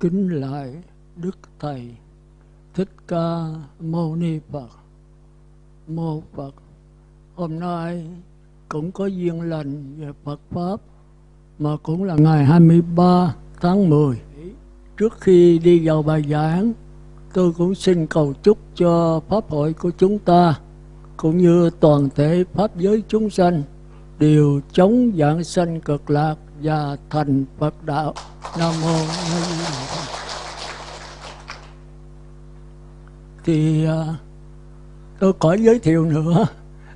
kính lại Đức Thầy Thích Ca Mâu Ni Phật. Mô Phật. Hôm nay cũng có duyên lành về Phật Pháp mà cũng là ngày 23 tháng 10. Trước khi đi vào bài giảng, tôi cũng xin cầu chúc cho Pháp hội của chúng ta cũng như toàn thể Pháp giới chúng sanh đều chống dạng sanh cực lạc và thành Phật đạo. Nam mô A Di Đà Phật. Thì à, tôi có giới thiệu nữa.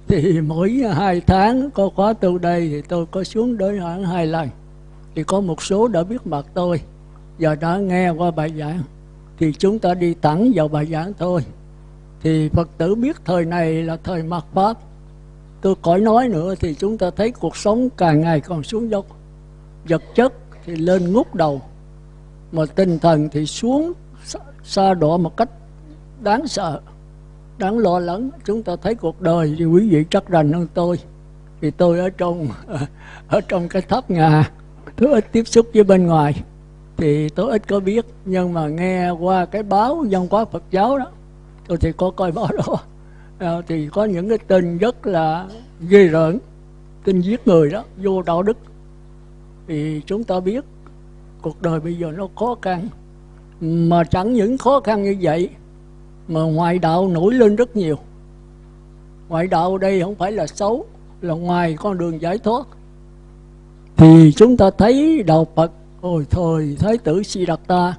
Thì mỗi hai tháng có khóa tu đây thì tôi có xuống đối hoãn hai lần. Thì có một số đã biết mặt tôi. Và đã nghe qua bài giảng. Thì chúng ta đi thẳng vào bài giảng thôi. Thì Phật tử biết thời này là thời mặt Pháp. Tôi khỏi nói nữa thì chúng ta thấy cuộc sống càng ngày còn xuống dốc. Vật chất thì lên ngút đầu, mà tinh thần thì xuống xa đỏ một cách đáng sợ đáng lo lắng. Chúng ta thấy cuộc đời thì quý vị chắc rành hơn tôi thì tôi ở trong ở trong cái tháp nhà tôi ít tiếp xúc với bên ngoài thì tôi ít có biết. Nhưng mà nghe qua cái báo văn hóa Phật giáo đó tôi thì có coi báo đó. À, thì có những cái tin rất là ghê rợn tin giết người đó vô đạo đức. Thì chúng ta biết cuộc đời bây giờ nó khó khăn. Mà chẳng những khó khăn như vậy mà ngoại đạo nổi lên rất nhiều. Ngoại đạo đây không phải là xấu, là ngoài con đường giải thoát. Thì chúng ta thấy đạo Phật, hồi thời Thái tử Siddhartha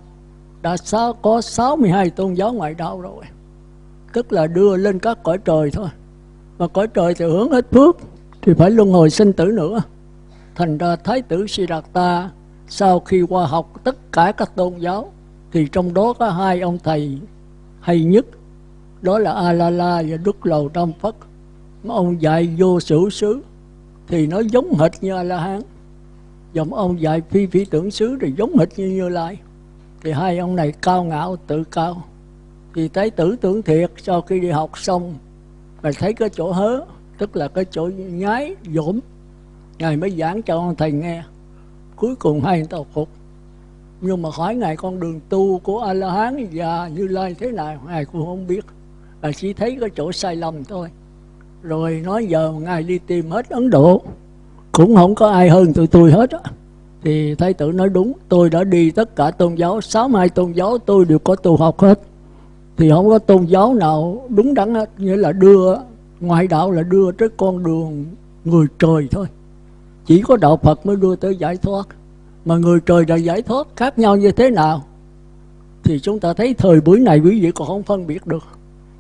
đã có 62 tôn giáo ngoại đạo rồi. Tức là đưa lên các cõi trời thôi. Mà cõi trời thì hướng hết phước, thì phải luân hồi sinh tử nữa. Thành ra Thái tử Siddhartha sau khi qua học tất cả các tôn giáo, thì trong đó có hai ông thầy hay nhất. Đó là a la la và đức lầu tam phất. Mà ông dạy vô sử xứ thì nó giống hệt như a la hán dòng ông dạy phi phi tưởng xứ thì giống hệt như như lai. Thì hai ông này cao ngạo, tự cao. Thì thấy tử tưởng thiệt, sau khi đi học xong, mà thấy cái chỗ hớ, tức là cái chỗ nhái, dỗm, ngài mới giảng cho ông thầy nghe. Cuối cùng hai người ta phục nhưng mà hỏi ngài, con đường tu của a la hán và như lai thế nào? Ngài cũng không biết. Ngài chỉ thấy cái chỗ sai lầm thôi. Rồi nói, giờ ngài đi tìm hết ấn độ, cũng không có ai hơn tụi tôi hết á. Thì thái tử nói, đúng, tôi đã đi tất cả tôn giáo, sáu hai tôn giáo tôi đều có tu học hết. Thì không có tôn giáo nào đúng đắn hết, nghĩa là đưa, ngoại đạo là đưa tới con đường người trời thôi. Chỉ có đạo phật mới đưa tới giải thoát mà người trời đã giải thoát khác nhau như thế nào, thì chúng ta thấy thời buổi này quý vị còn không phân biệt được.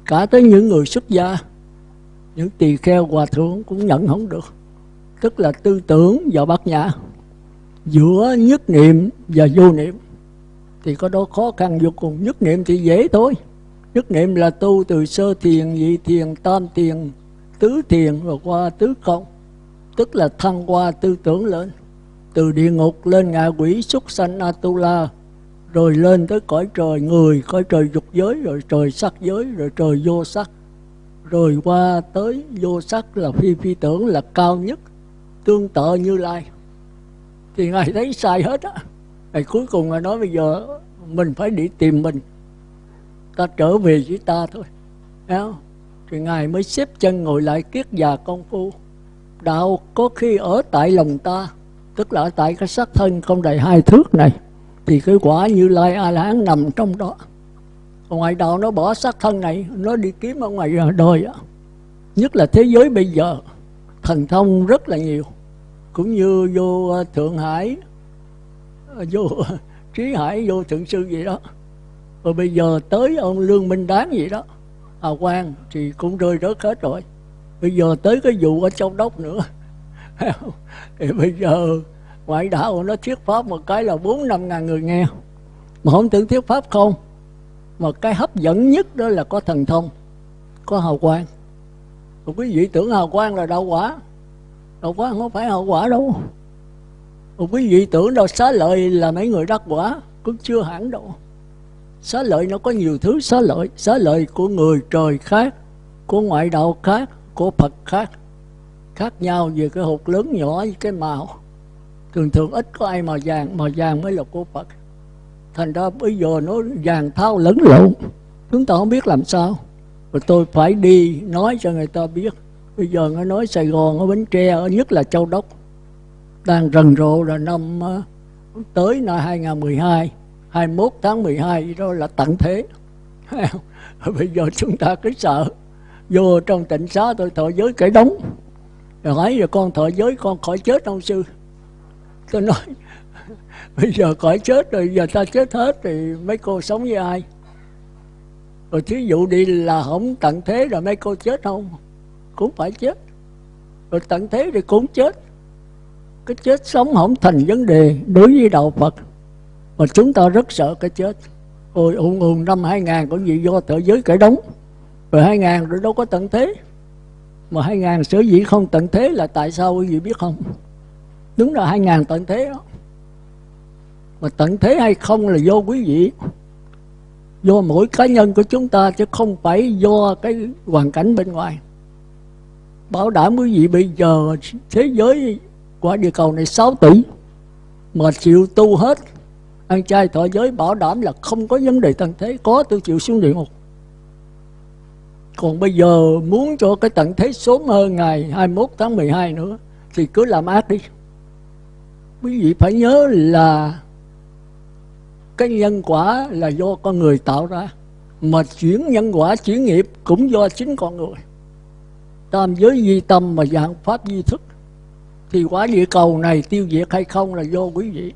Cả tới những người xuất gia, những tỳ kheo, hòa thượng cũng nhận không được. Tức là tư tưởng và bát nhã, giữa nhất niệm và vô niệm, thì có đó khó khăn vô cùng. Nhất niệm thì dễ thôi. Nhất niệm là tu từ sơ thiền, nhị thiền, tam thiền, tứ thiền rồi qua tứ công tức là thăng qua tư tưởng lên từ địa ngục lên ngạ quỷ súc sanh atula, rồi lên tới cõi trời người, cõi trời dục giới, rồi trời sắc giới, rồi trời vô sắc. Rồi qua tới vô sắc là phi phi tưởng là cao nhất, tương tự như lai. Thì ngài thấy sai hết á. Ngài cuối cùng ngài nói bây giờ mình phải đi tìm mình. Ta trở về với ta thôi. Thấy không? thì ngài mới xếp chân ngồi lại kiết già công phu. Đạo có khi ở tại lòng ta tức là tại cái xác thân không đầy hai thước này, thì cái quả như lai a la hán nằm trong đó. Còn ngoài đạo nó bỏ xác thân này, nó đi kiếm ở ngoài đời đó nhất là thế giới bây giờ, thần thông rất là nhiều. Cũng như vô ờ, thượng hải ờ, vô, trí hải, vô thượng sư gì đó. Rồi bây giờ tới ông lương minh đáng gì đó. Hà quang thì cũng rơi rớt hết rồi. Bây giờ tới cái vụ ở châu đốc nữa thì bây giờ ngoại đạo nó thuyết pháp một cái là bốn năm ngàn người nghe. Mà không tưởng thuyết pháp không? Mà cái hấp dẫn nhất đó là có thần thông, có hào quang. Còn quý vị tưởng hào quang là đạo quả. Đạo quả không phải hào quả đâu. Còn quý vị tưởng đâu, xá lợi là mấy người đắc quả, cũng chưa hẳn đâu. Xá lợi nó có nhiều thứ xá lợi. Xá lợi của người trời khác, của ngoại đạo khác, của phật khác khác nhau về cái hột lớn nhỏ với cái màu. Thường thường ít có ai màu vàng màu vàng mới là của phật. Thành ra bây giờ nó vàng thao lẫn lộn. Chúng ta không biết làm sao. Rồi tôi phải đi nói cho người ta biết. Bây giờ nó nói Sài Gòn, ở Bến Tre, ở nhất là Châu Đốc. Đang rần rộ là năm ờ, tới năm 2012 21 tháng 12 đó là tận thế. Bây giờ chúng ta cứ sợ. Vô trong tỉnh xá tôi thọ giới cái đóng rồi ấy giờ con thọ giới, con khỏi chết ông sư. Tôi nói, bây giờ khỏi chết rồi, giờ ta chết hết thì mấy cô sống với ai? Rồi thí dụ đi là không tận thế rồi mấy cô chết không? Cũng phải chết. Rồi tận thế thì cũng chết. Cái chết sống không thành vấn đề đối với đạo Phật. Mà chúng ta rất sợ cái chết. Ôi ùn ùn năm 2000 có gì do tự giới cải đóng rồi 2000 rồi đâu có tận thế mà 2000 sở dĩ không tận thế là tại sao quý vị biết không? Đúng là 2000 tận thế đó. Mà tận thế hay không là do quý vị. Do mỗi cá nhân của chúng ta chứ không phải do cái hoàn cảnh bên ngoài. Bảo đảm quý vị bây giờ thế giới quả địa cầu này 6 tỷ mà chịu tu hết, ăn chay thọ giới, bảo đảm là không có vấn đề tận thế, có tôi chịu xuống địa ngục còn bây giờ muốn cho cái tận thế sớm hơn ngày 21 tháng 12 nữa, thì cứ làm ác đi. Quý vị phải nhớ là cái nhân quả là do con người tạo ra, mà chuyển nhân quả, chuyển nghiệp cũng do chính con người. Tam giới di tâm mà dạng pháp di thức, thì quả địa cầu này tiêu diệt hay không là do quý vị.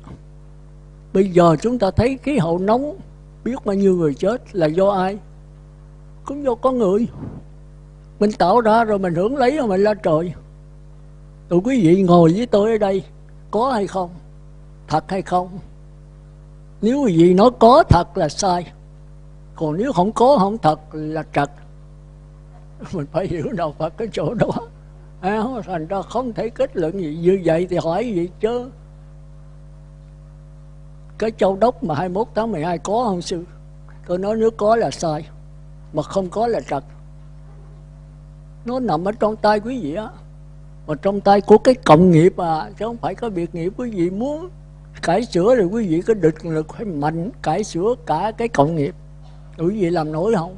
Bây giờ chúng ta thấy khí hậu nóng, biết bao nhiêu người chết là do ai? Cũng do con người. Mình tạo ra rồi mình hưởng lấy rồi mình lên trời. Tụi quý vị ngồi với tôi ở đây có hay không? Thật hay không? Nếu quý vị nói có thật là sai. Còn nếu không có không thật là trật. Mình phải hiểu đâu Phật cái chỗ đó. À, thành ra không thể kết luận gì. Như vậy thì hỏi gì chứ? Cái châu đốc mà 21 tháng 12 có không sư? Tôi nói nếu có là sai mà không có là trật nó nằm ở trong tay quý vị á. Mà trong tay của cái cộng nghiệp à chứ không phải có việc nghiệp quý vị muốn cải sửa thì quý vị có địch lực phải mạnh cải sửa cả cái cộng nghiệp. Quý vị làm nổi không?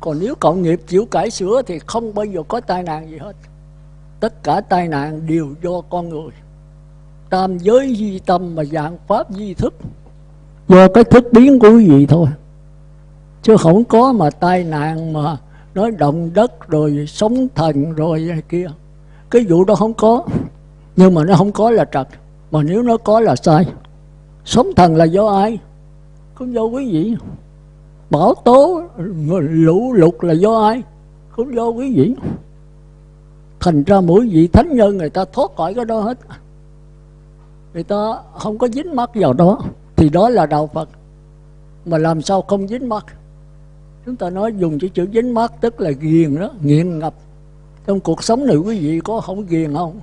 Còn nếu cộng nghiệp chịu cải sửa thì không bao giờ có tai nạn gì hết. Tất cả tai nạn đều do con người. Tam giới di tâm mà dạng pháp di thức. Do cái thức biến của quý vị thôi chứ không có mà tai nạn mà nói động đất rồi sống thần rồi này kia. Cái vụ đó không có. Nhưng mà nó không có là trật. Mà nếu nó có là sai. Sống thần là do ai? Cũng do quý vị. Bão tố, lũ lụt là do ai? Cũng do quý vị. Thành ra mỗi vị thánh nhân người ta thoát khỏi cái đó hết. Người ta không có dính mắc vào đó. Thì đó là đạo phật. Mà làm sao không dính mắc? Chúng ta nói dùng cái chữ dính mắc tức là ghiền đó nghiện ngập. Trong cuộc sống này quý vị có không ghiền không?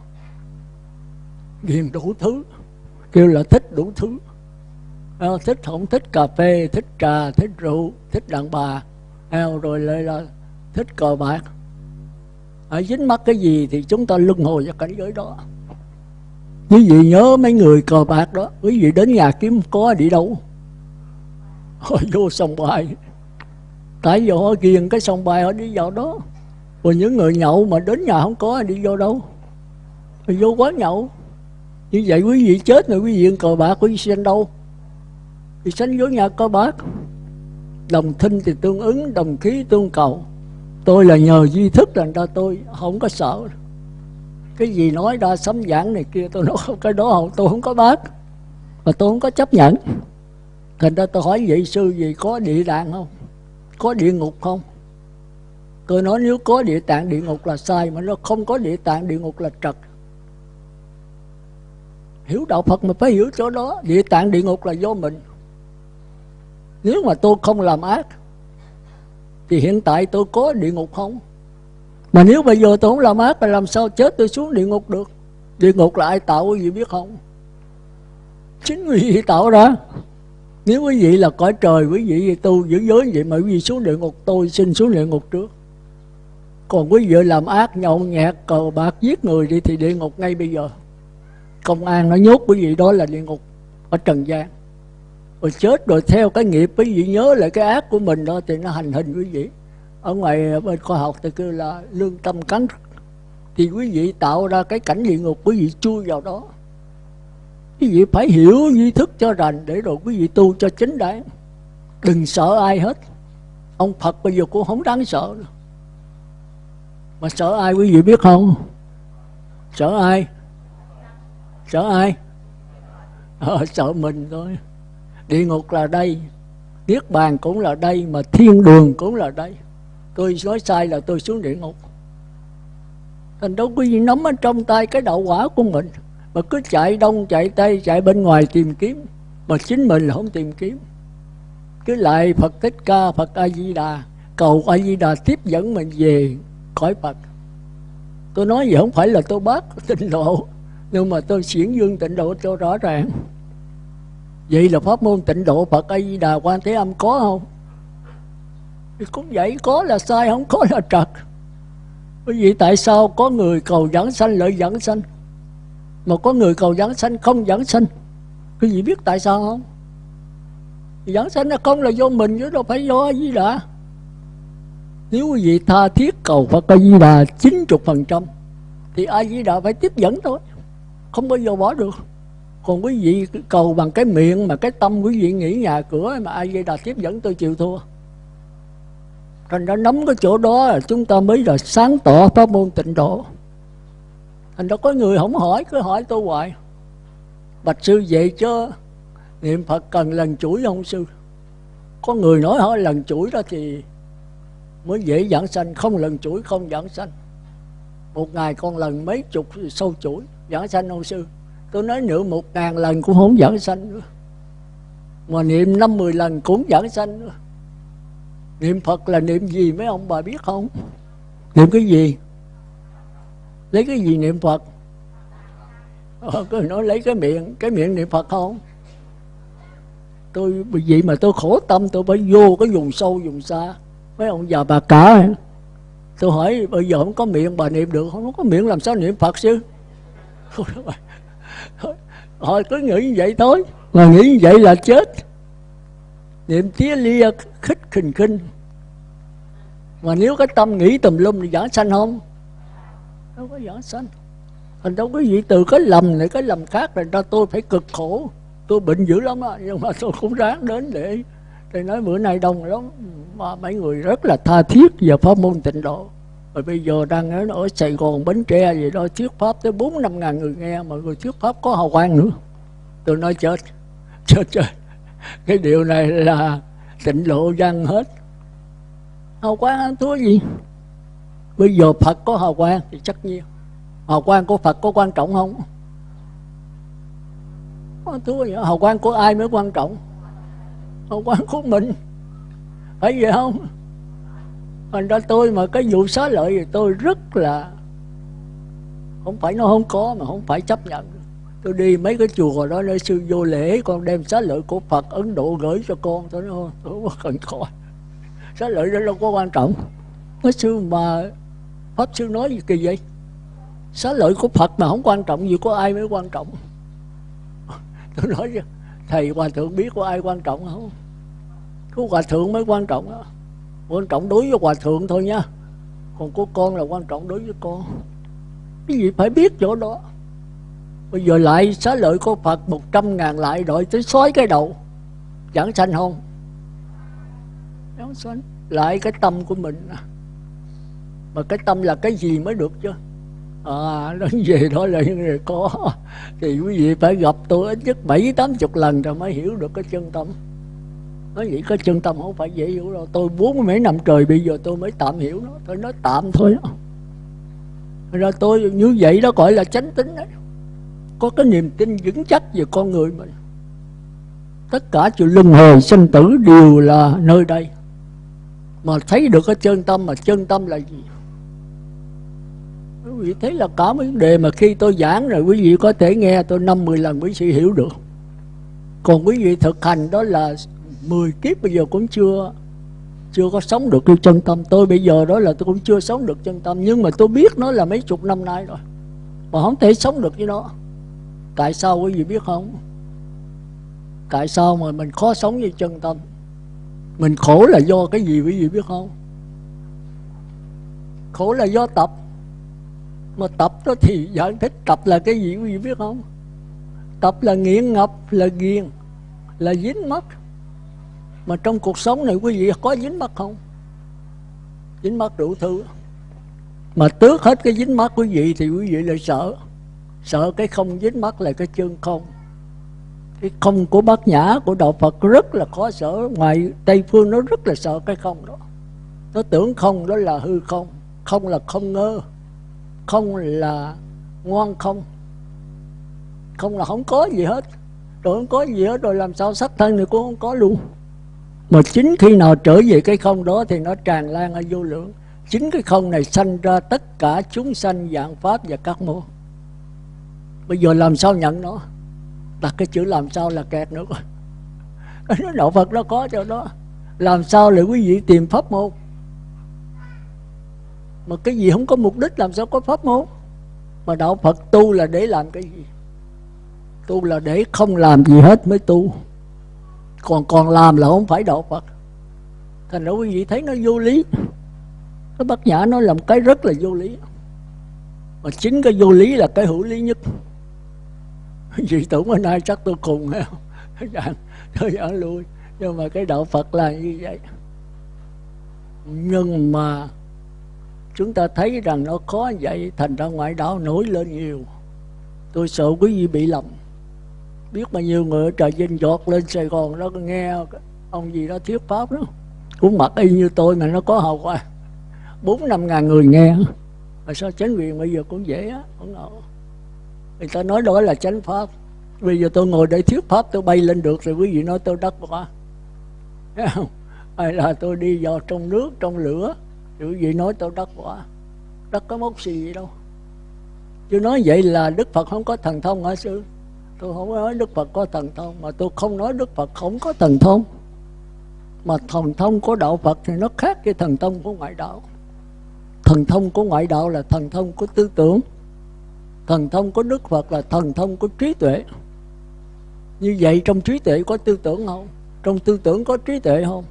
Ghiền đủ thứ. Kêu là thích đủ thứ. À, thích không thích cà phê thích trà thích rượu thích đàn bà. À, rồi lại là thích cờ bạc. À, dính mắc cái gì thì chúng ta luân hồi vào cảnh giới đó. Quý vị nhớ mấy người cờ bạc đó quý vị đến nhà kiếm có đi đâu? Họ vô sòng bài tại vì họ ghiền cái sòng bài, họ đi vào đó. Còn những người nhậu mà đến nhà không có đi vô đâu. Thì vô quán nhậu. Như vậy quý vị chết rồi, quý vị cờ bạc, quý vị sanh đâu? Thì sanh vô nhà cờ bạc. Đồng thinh thì tương ứng, đồng khí tương cầu. Tôi là nhờ duy thức thành ra tôi, không có sợ. Cái gì nói ra sấm giảng này kia, tôi nói không, cái đó không, tôi không có bác. Và tôi không có chấp nhận. Thành ra tôi hỏi vị sư gì, có địa đàng không? Có địa ngục không? Tôi nói nếu có địa tạng, địa ngục là sai, mà nó không có địa tạng, địa ngục là trật. Hiểu đạo phật mà phải hiểu chỗ đó. Địa tạng, địa ngục là do mình. Nếu mà tôi không làm ác, thì hiện tại tôi có địa ngục không? Mà nếu bây giờ tôi không làm ác, thì làm sao chết tôi xuống địa ngục được? Địa ngục là ai tạo quý vị biết không? Chính vì tạo ra nếu quý vị là cõi trời, quý vị tu giữ giới vậy mà quý vị xuống địa ngục, tôi xin xuống địa ngục trước. Còn quý vị làm ác, nhậu nhẹt, cờ bạc, giết người đi thì địa ngục ngay bây giờ. Công an nó nhốt quý vị đó là địa ngục ở trần gian. Rồi chết rồi theo cái nghiệp, quý vị nhớ lại cái ác của mình đó thì nó hành hình quý vị. Ở ngoài bên khoa học thì kêu là lương tâm cắn thì quý vị tạo ra cái cảnh địa ngục, quý vị chui vào đó quý vị phải hiểu duy thức cho rành để rồi quý vị tu cho chính đáng đừng sợ ai hết. Ông phật bây giờ cũng không đáng sợ. Mà sợ ai quý vị biết không? Sợ ai? Sợ ai? Ờ, sợ mình thôi. Địa ngục là đây niết bàn cũng là đây mà thiên đường cũng là đây. Tôi nói sai là tôi xuống địa ngục. Thành đâu quý vị nắm ở trong tay cái đạo quả của mình mà cứ chạy đông, chạy tây, chạy bên ngoài tìm kiếm. Mà chính mình là không tìm kiếm. Cứ lại Phật Thích Ca, Phật A Di Đà cầu A Di Đà tiếp dẫn mình về khỏi Phật. Tôi nói gì không phải là tôi bác tịnh độ, nhưng mà tôi xiển dương tịnh độ cho rõ ràng. Vậy là pháp môn tịnh độ, Phật A Di Đà quan Thế Âm có không? Thì cũng vậy, có là sai, không có là trật. Bởi vì tại sao có người cầu dẫn sanh, lợi dẫn sanh? Mà có người cầu giảng sanh, không giảng sanh. Quý vị biết tại sao không? Giảng sanh là không là do mình, chứ đâu phải do gì đã. Nếu quý vị tha thiết cầu Phật A Di Đà 90% thì A Di Đà phải tiếp dẫn thôi. Không bao giờ bỏ được. Còn quý vị cầu bằng cái miệng mà cái tâm quý vị nghĩ nhà cửa mà A Di Đà tiếp dẫn, tôi chịu thua. Thành ra nắm cái chỗ đó là chúng ta mới là sáng tỏ pháp môn tịnh độ thành ra có người không hỏi, cứ hỏi tôi hoài. Bạch sư vậy chứ niệm phật cần lần chuỗi không sư? Có người nói hỏi lần chuỗi đó thì mới dễ giảng sanh, không lần chuỗi không giảng sanh. Một ngày con lần mấy chục sâu chuỗi giảng sanh ông sư? Tôi nói nữa một ngàn lần cũng không giảng sanh nữa. Mà niệm năm mười lần cũng giảng sanh nữa. Niệm phật là niệm gì mấy ông bà biết không? Niệm cái gì? Lấy cái gì niệm phật? Ờ, cứ nói lấy cái miệng cái miệng niệm phật không? Tôi vì vậy mà tôi khổ tâm tôi phải vô cái vùng sâu vùng xa. Mấy ông già bà cả tôi hỏi bây giờ không có miệng bà niệm được không? Có miệng làm sao niệm phật chứ? Họ cứ nghĩ như vậy thôi. Mà nghĩ như vậy là chết. Niệm tía lia khích khình khinh. Mà nếu cái tâm nghĩ tùm lum thì giảng sanh không? Đâu có giảng sanh. Thành đâu quý gì từ cái lầm này cái lầm khác là ra tôi phải cực khổ. Tôi bệnh dữ lắm á nhưng mà tôi cũng ráng đến để để nói bữa nay đông lắm. Mà mấy người rất là tha thiết về pháp môn tịnh độ. Rồi bây giờ đang ở, ở Sài Gòn Bến Tre gì đó thuyết pháp tới bốn năm ngàn người nghe mà người thuyết pháp có hào quang nữa. Tôi nói chết chết chết. Cái điều này là tịnh độ văn hết. Hào quang thua gì? Bây giờ Phật có hào quang thì chắc nhiên hào quang của Phật có quan trọng không? Thưa vậy? Hào quang của ai mới quan trọng? Hào quang của mình. Phải vậy không? Thành ra tôi mà cái vụ xá lợi thì tôi rất là, không phải nó không có mà không phải chấp nhận. Tôi đi mấy cái chùa đó nơi sư vô lễ, con đem xá lợi của Phật Ấn Độ gửi cho con. Tôi nói tôi không cần coi. Xá lợi đó đâu có quan trọng. Cái sư mà pháp sư nói gì kỳ vậy? Xá lợi của Phật mà không quan trọng gì có ai mới quan trọng? Tôi nói chứ thầy hòa thượng biết có ai quan trọng không? Có hòa thượng mới quan trọng đó quan trọng đối với hòa thượng thôi nha. Còn của con là quan trọng đối với con. Cái gì phải biết chỗ đó? Bây giờ lại xá lợi của phật một trăm ngàn lại đội tới xói cái đầu. Giảng sanh không? Giảng sanh. Lại cái tâm của mình mà cái tâm là cái gì mới được chứ? À nói về đó là những người có. Thì quý vị phải gặp tôi ít nhất bảy, tám chục lần rồi mới hiểu được cái chân tâm. Nói vậy cái chân tâm không phải dễ hiểu đâu. Tôi bốn mấy năm trời bây giờ tôi mới tạm hiểu nó. Tôi nói tạm thôi. Đó ra tôi như vậy đó gọi là chánh tính đấy. Có cái niềm tin vững chắc về con người mình. Tất cả chuyện luân hồi sinh tử đều là nơi đây. Mà thấy được cái chân tâm, mà chân tâm là gì? Vị thấy là cả mấy vấn đề mà khi tôi giảng rồi, quý vị có thể nghe tôi năm mười lần quý vị hiểu được. Còn quý vị thực hành đó là 10 kiếp bây giờ cũng chưa chưa có sống được cái chân tâm. Tôi bây giờ đó là tôi cũng chưa sống được chân tâm, nhưng mà tôi biết nó là mấy chục năm nay rồi, mà không thể sống được với nó. Tại sao quý vị biết không? Tại sao mà mình khó sống với chân tâm? Mình khổ là do cái gì quý vị biết không? Khổ là do tập mà tập đó thì giải thích tập là cái gì, quý vị biết không? Tập là nghiện ngập, là ghiền, là dính mắc mà trong cuộc sống này, quý vị có dính mắc không? Dính mắc đủ thứ. Mà tước hết cái dính mắc quý vị thì quý vị lại sợ. Sợ cái không dính mắc là cái chân không. Cái không của bát nhã, của đạo phật rất là khó sợ. Ngoài tây phương nó rất là sợ cái không đó. Nó tưởng không đó là hư không. Không là không ngơ không là ngoan không. Không là không có gì hết. Rồi không có gì hết, rồi làm sao sắc thân thì cũng không có luôn. Mà chính khi nào trở về cái không đó thì nó tràn lan ở vô lượng. Chính cái không này sanh ra tất cả chúng sanh dạng pháp và các môn. Bây giờ làm sao nhận nó? Đặt cái chữ làm sao là kẹt nữa. Nó đạo phật nó có cho đó. Làm sao để quý vị tìm pháp môn? Mà cái gì không có mục đích làm sao có pháp môn? Mà đạo phật tu là để làm cái gì? Tu là để không làm gì hết mới tu. Còn còn làm là không phải đạo phật. Thành ra quý vị thấy nó vô lý. Cái bác nhã nó làm cái rất là vô lý. Mà chính cái vô lý là cái hữu lý nhất. Vì tưởng bữa nay chắc tôi cùng hay không? Tôi giảng lui nhưng mà cái đạo phật là như vậy. Nhưng mà chúng ta thấy rằng nó khó vậy, thành ra ngoại đạo nổi lên nhiều. Tôi sợ quý vị bị lầm. Biết bao nhiêu người ở trà vinh giọt lên sài gòn đó nghe ông gì đó thuyết pháp đó. Cũng mặc y như tôi mà nó có hào quang bốn năm ngàn người nghe. Mà sao chánh quyền bây giờ cũng dễ á cũng ngộ người ta nói đó là chánh pháp. Bây giờ tôi ngồi để thuyết pháp, tôi bay lên được rồi quý vị nói tôi đắc quả. Hay là tôi đi vào trong nước, trong lửa thì gì nói tôi đắc quả đắc có mốc gì đâu. Chứ nói vậy là đức phật không có thần thông hả sư? Tôi không nói đức phật có thần thông, mà tôi không nói đức phật không có thần thông. Mà thần thông của đạo phật thì nó khác với thần thông của ngoại đạo. Thần thông của ngoại đạo là thần thông của tư tưởng. Thần thông của đức phật là thần thông của trí tuệ. Như vậy trong trí tuệ có tư tưởng không? Trong tư tưởng có trí tuệ không?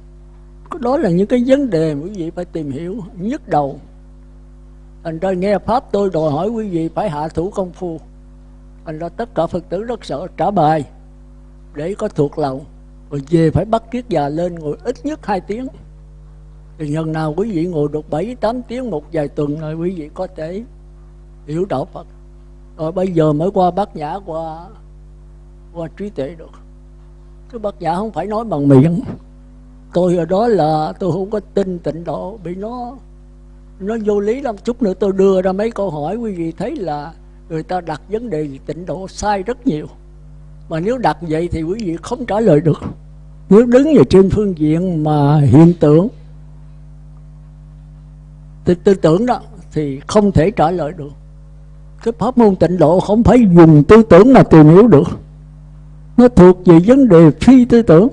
Đó là những cái vấn đề quý vị phải tìm hiểu nhức đầu. Thành ra nghe pháp tôi đòi hỏi quý vị phải hạ thủ công phu. Thành ra tất cả phật tử rất sợ trả bài để có thuộc lòng rồi về phải bắt kiết già lên ngồi ít nhất 2 tiếng. Thì nhân nào quý vị ngồi được 7 8 tiếng một vài tuần rồi quý vị có thể hiểu đạo Phật. Rồi bây giờ mới qua bát nhã, qua qua trí tuệ được. Cái bát nhã không phải nói bằng miệng tôi ở đó là tôi không có tin tịnh độ bị nó nó vô lý lắm. Chút nữa tôi đưa ra mấy câu hỏi quý vị thấy là người ta đặt vấn đề tịnh độ sai rất nhiều. Mà nếu đặt vậy thì quý vị không trả lời được. Nếu đứng về trên phương diện mà hiện tượng tư, tư tưởng đó thì không thể trả lời được. Cái pháp môn tịnh độ không phải dùng tư tưởng mà tìm hiểu được. Nó thuộc về vấn đề phi tư tưởng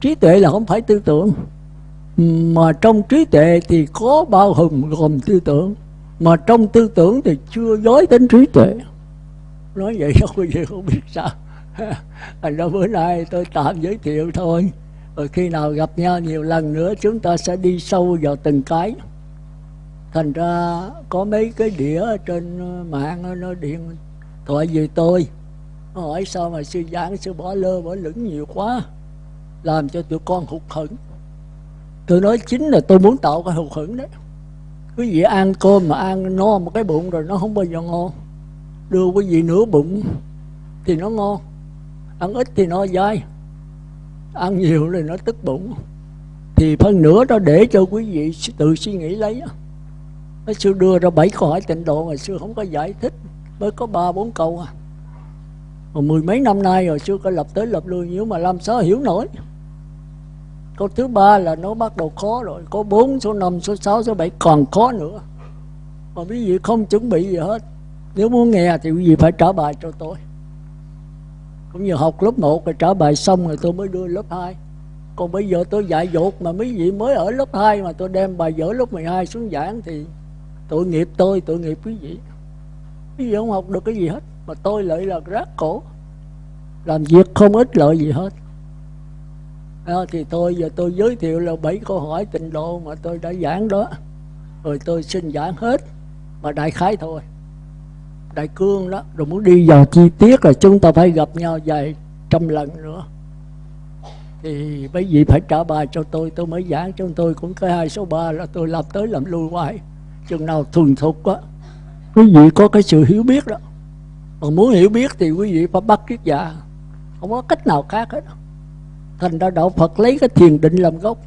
trí tuệ là không phải tư tưởng. Mà trong trí tuệ thì có bao hùng gồm tư tưởng. Mà trong tư tưởng thì chưa dối đến trí tuệ. Nói vậy không bao giờ không biết sao. Thành ra bữa nay tôi tạm giới thiệu thôi. Rồi khi nào gặp nhau nhiều lần nữa, chúng ta sẽ đi sâu vào từng cái. Thành ra có mấy cái đĩa trên ờ, mạng nó điện thoại về tôi. Hỏi sao mà sư giảng sư bỏ lơ, bỏ lửng nhiều quá làm cho tụi con hụt hẫng. Tôi nói chính là tôi muốn tạo cái hụt hẫng đấy. Quý vị ăn cơm mà ăn, no một cái bụng rồi nó không bao giờ ngon. Đưa quý vị nửa bụng thì nó ngon. Ăn ít thì nó dai. Ăn nhiều thì nó tức bụng. Thì phân nửa đó để cho quý vị tự suy nghĩ lấy nó xưa đưa ra bảy câu hỏi tịnh độ mà xưa không có giải thích. Mới có ba, bốn câu à. Mà mười mấy năm nay rồi xưa có lập tới lập lui nhưng mà làm sao hiểu nổi câu thứ ba là nó bắt đầu khó rồi. Có bốn số năm, số sáu, số bảy còn khó nữa. Mà quý vị không chuẩn bị gì hết. Nếu muốn nghe thì quý vị phải trả bài cho tôi. Cũng như học lớp 1 rồi trả bài xong rồi tôi mới đưa lớp 2 còn bây giờ tôi dạy dột mà mấy vị mới ở lớp 2 mà tôi đem bài vở lớp 12 xuống giảng thì tội nghiệp tôi, tội nghiệp quý vị. Quý vị không học được cái gì hết, mà tôi lại là rác cổ. Làm việc không ích lợi gì hết à, thì tôi giờ tôi giới thiệu là bảy câu hỏi tịnh độ mà tôi đã giảng đó. Rồi tôi xin giảng hết mà đại khái thôi. Đại cương đó rồi muốn đi vào chi tiết là chúng ta phải gặp nhau vài trăm lần nữa. Thì mấy vị phải trả bài cho tôi tôi mới giảng cho tôi cũng cái hai số ba là tôi làm tới làm lui hoài. Chừng nào thuần thục á quý vị có cái sự hiểu biết đó. Mà muốn hiểu biết thì quý vị phải bắt kiết giả. Không có cách nào khác hết thành ra đạo Phật lấy cái thiền định làm gốc.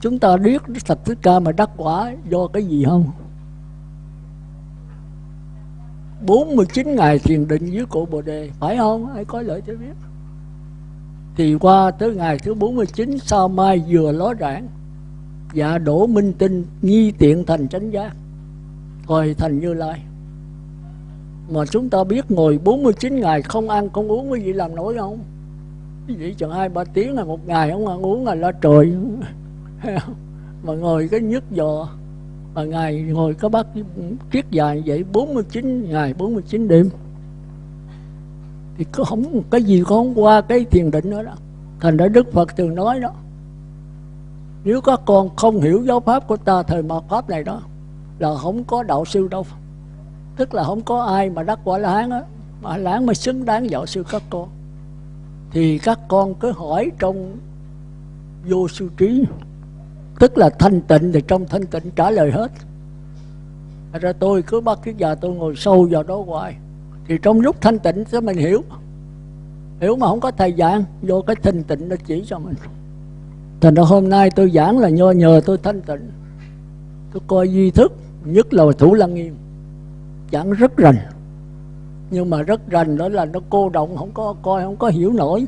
Chúng ta biết Phật Thích Ca mà đắc quả, do cái gì không? 49 ngày thiền định dưới cổ Bồ Đề, phải không? Ai có lợi cho biết? Thì qua tới ngày thứ 49 sao mai vừa ló rạng. Dạ đổ minh tinh, nghi tiện thành chánh giác. Hồi thành như lai. Mà chúng ta biết ngồi 49 ngày không ăn không uống cái gì làm nổi không? Vậy gì chừng hai ba tiếng là một ngày ông ăn uống là lo trời. Mà ngồi cái nhức giò. Mà ngày ngồi có bác kiết dài vậy 49 ngày 49 đêm. Thì có không, cái gì có không qua cái thiền định nữa đó. Thành ra đức phật thường nói đó, nếu các con không hiểu giáo pháp của ta, thời mạt pháp này đó, là không có đạo sư đâu. Tức là không có ai mà đắc quả láng á, mà láng mới xứng đáng giáo sư các con thì các con cứ hỏi trong vô sư trí. Tức là thanh tịnh thì trong thanh tịnh trả lời hết. Ra tôi cứ bắt cái giờ tôi ngồi sâu vào đó hoài. Thì trong lúc thanh tịnh sẽ mình hiểu. Hiểu mà không có thầy giảng, vô cái thanh tịnh nó chỉ cho mình. Thành ra hôm nay tôi giảng là nho nhờ tôi thanh tịnh. Tôi coi duy thức, nhất là thủ lăng nghiêm. Giảng rất rành nhưng mà rất rành đó là nó cô động, không có coi, không có hiểu nổi.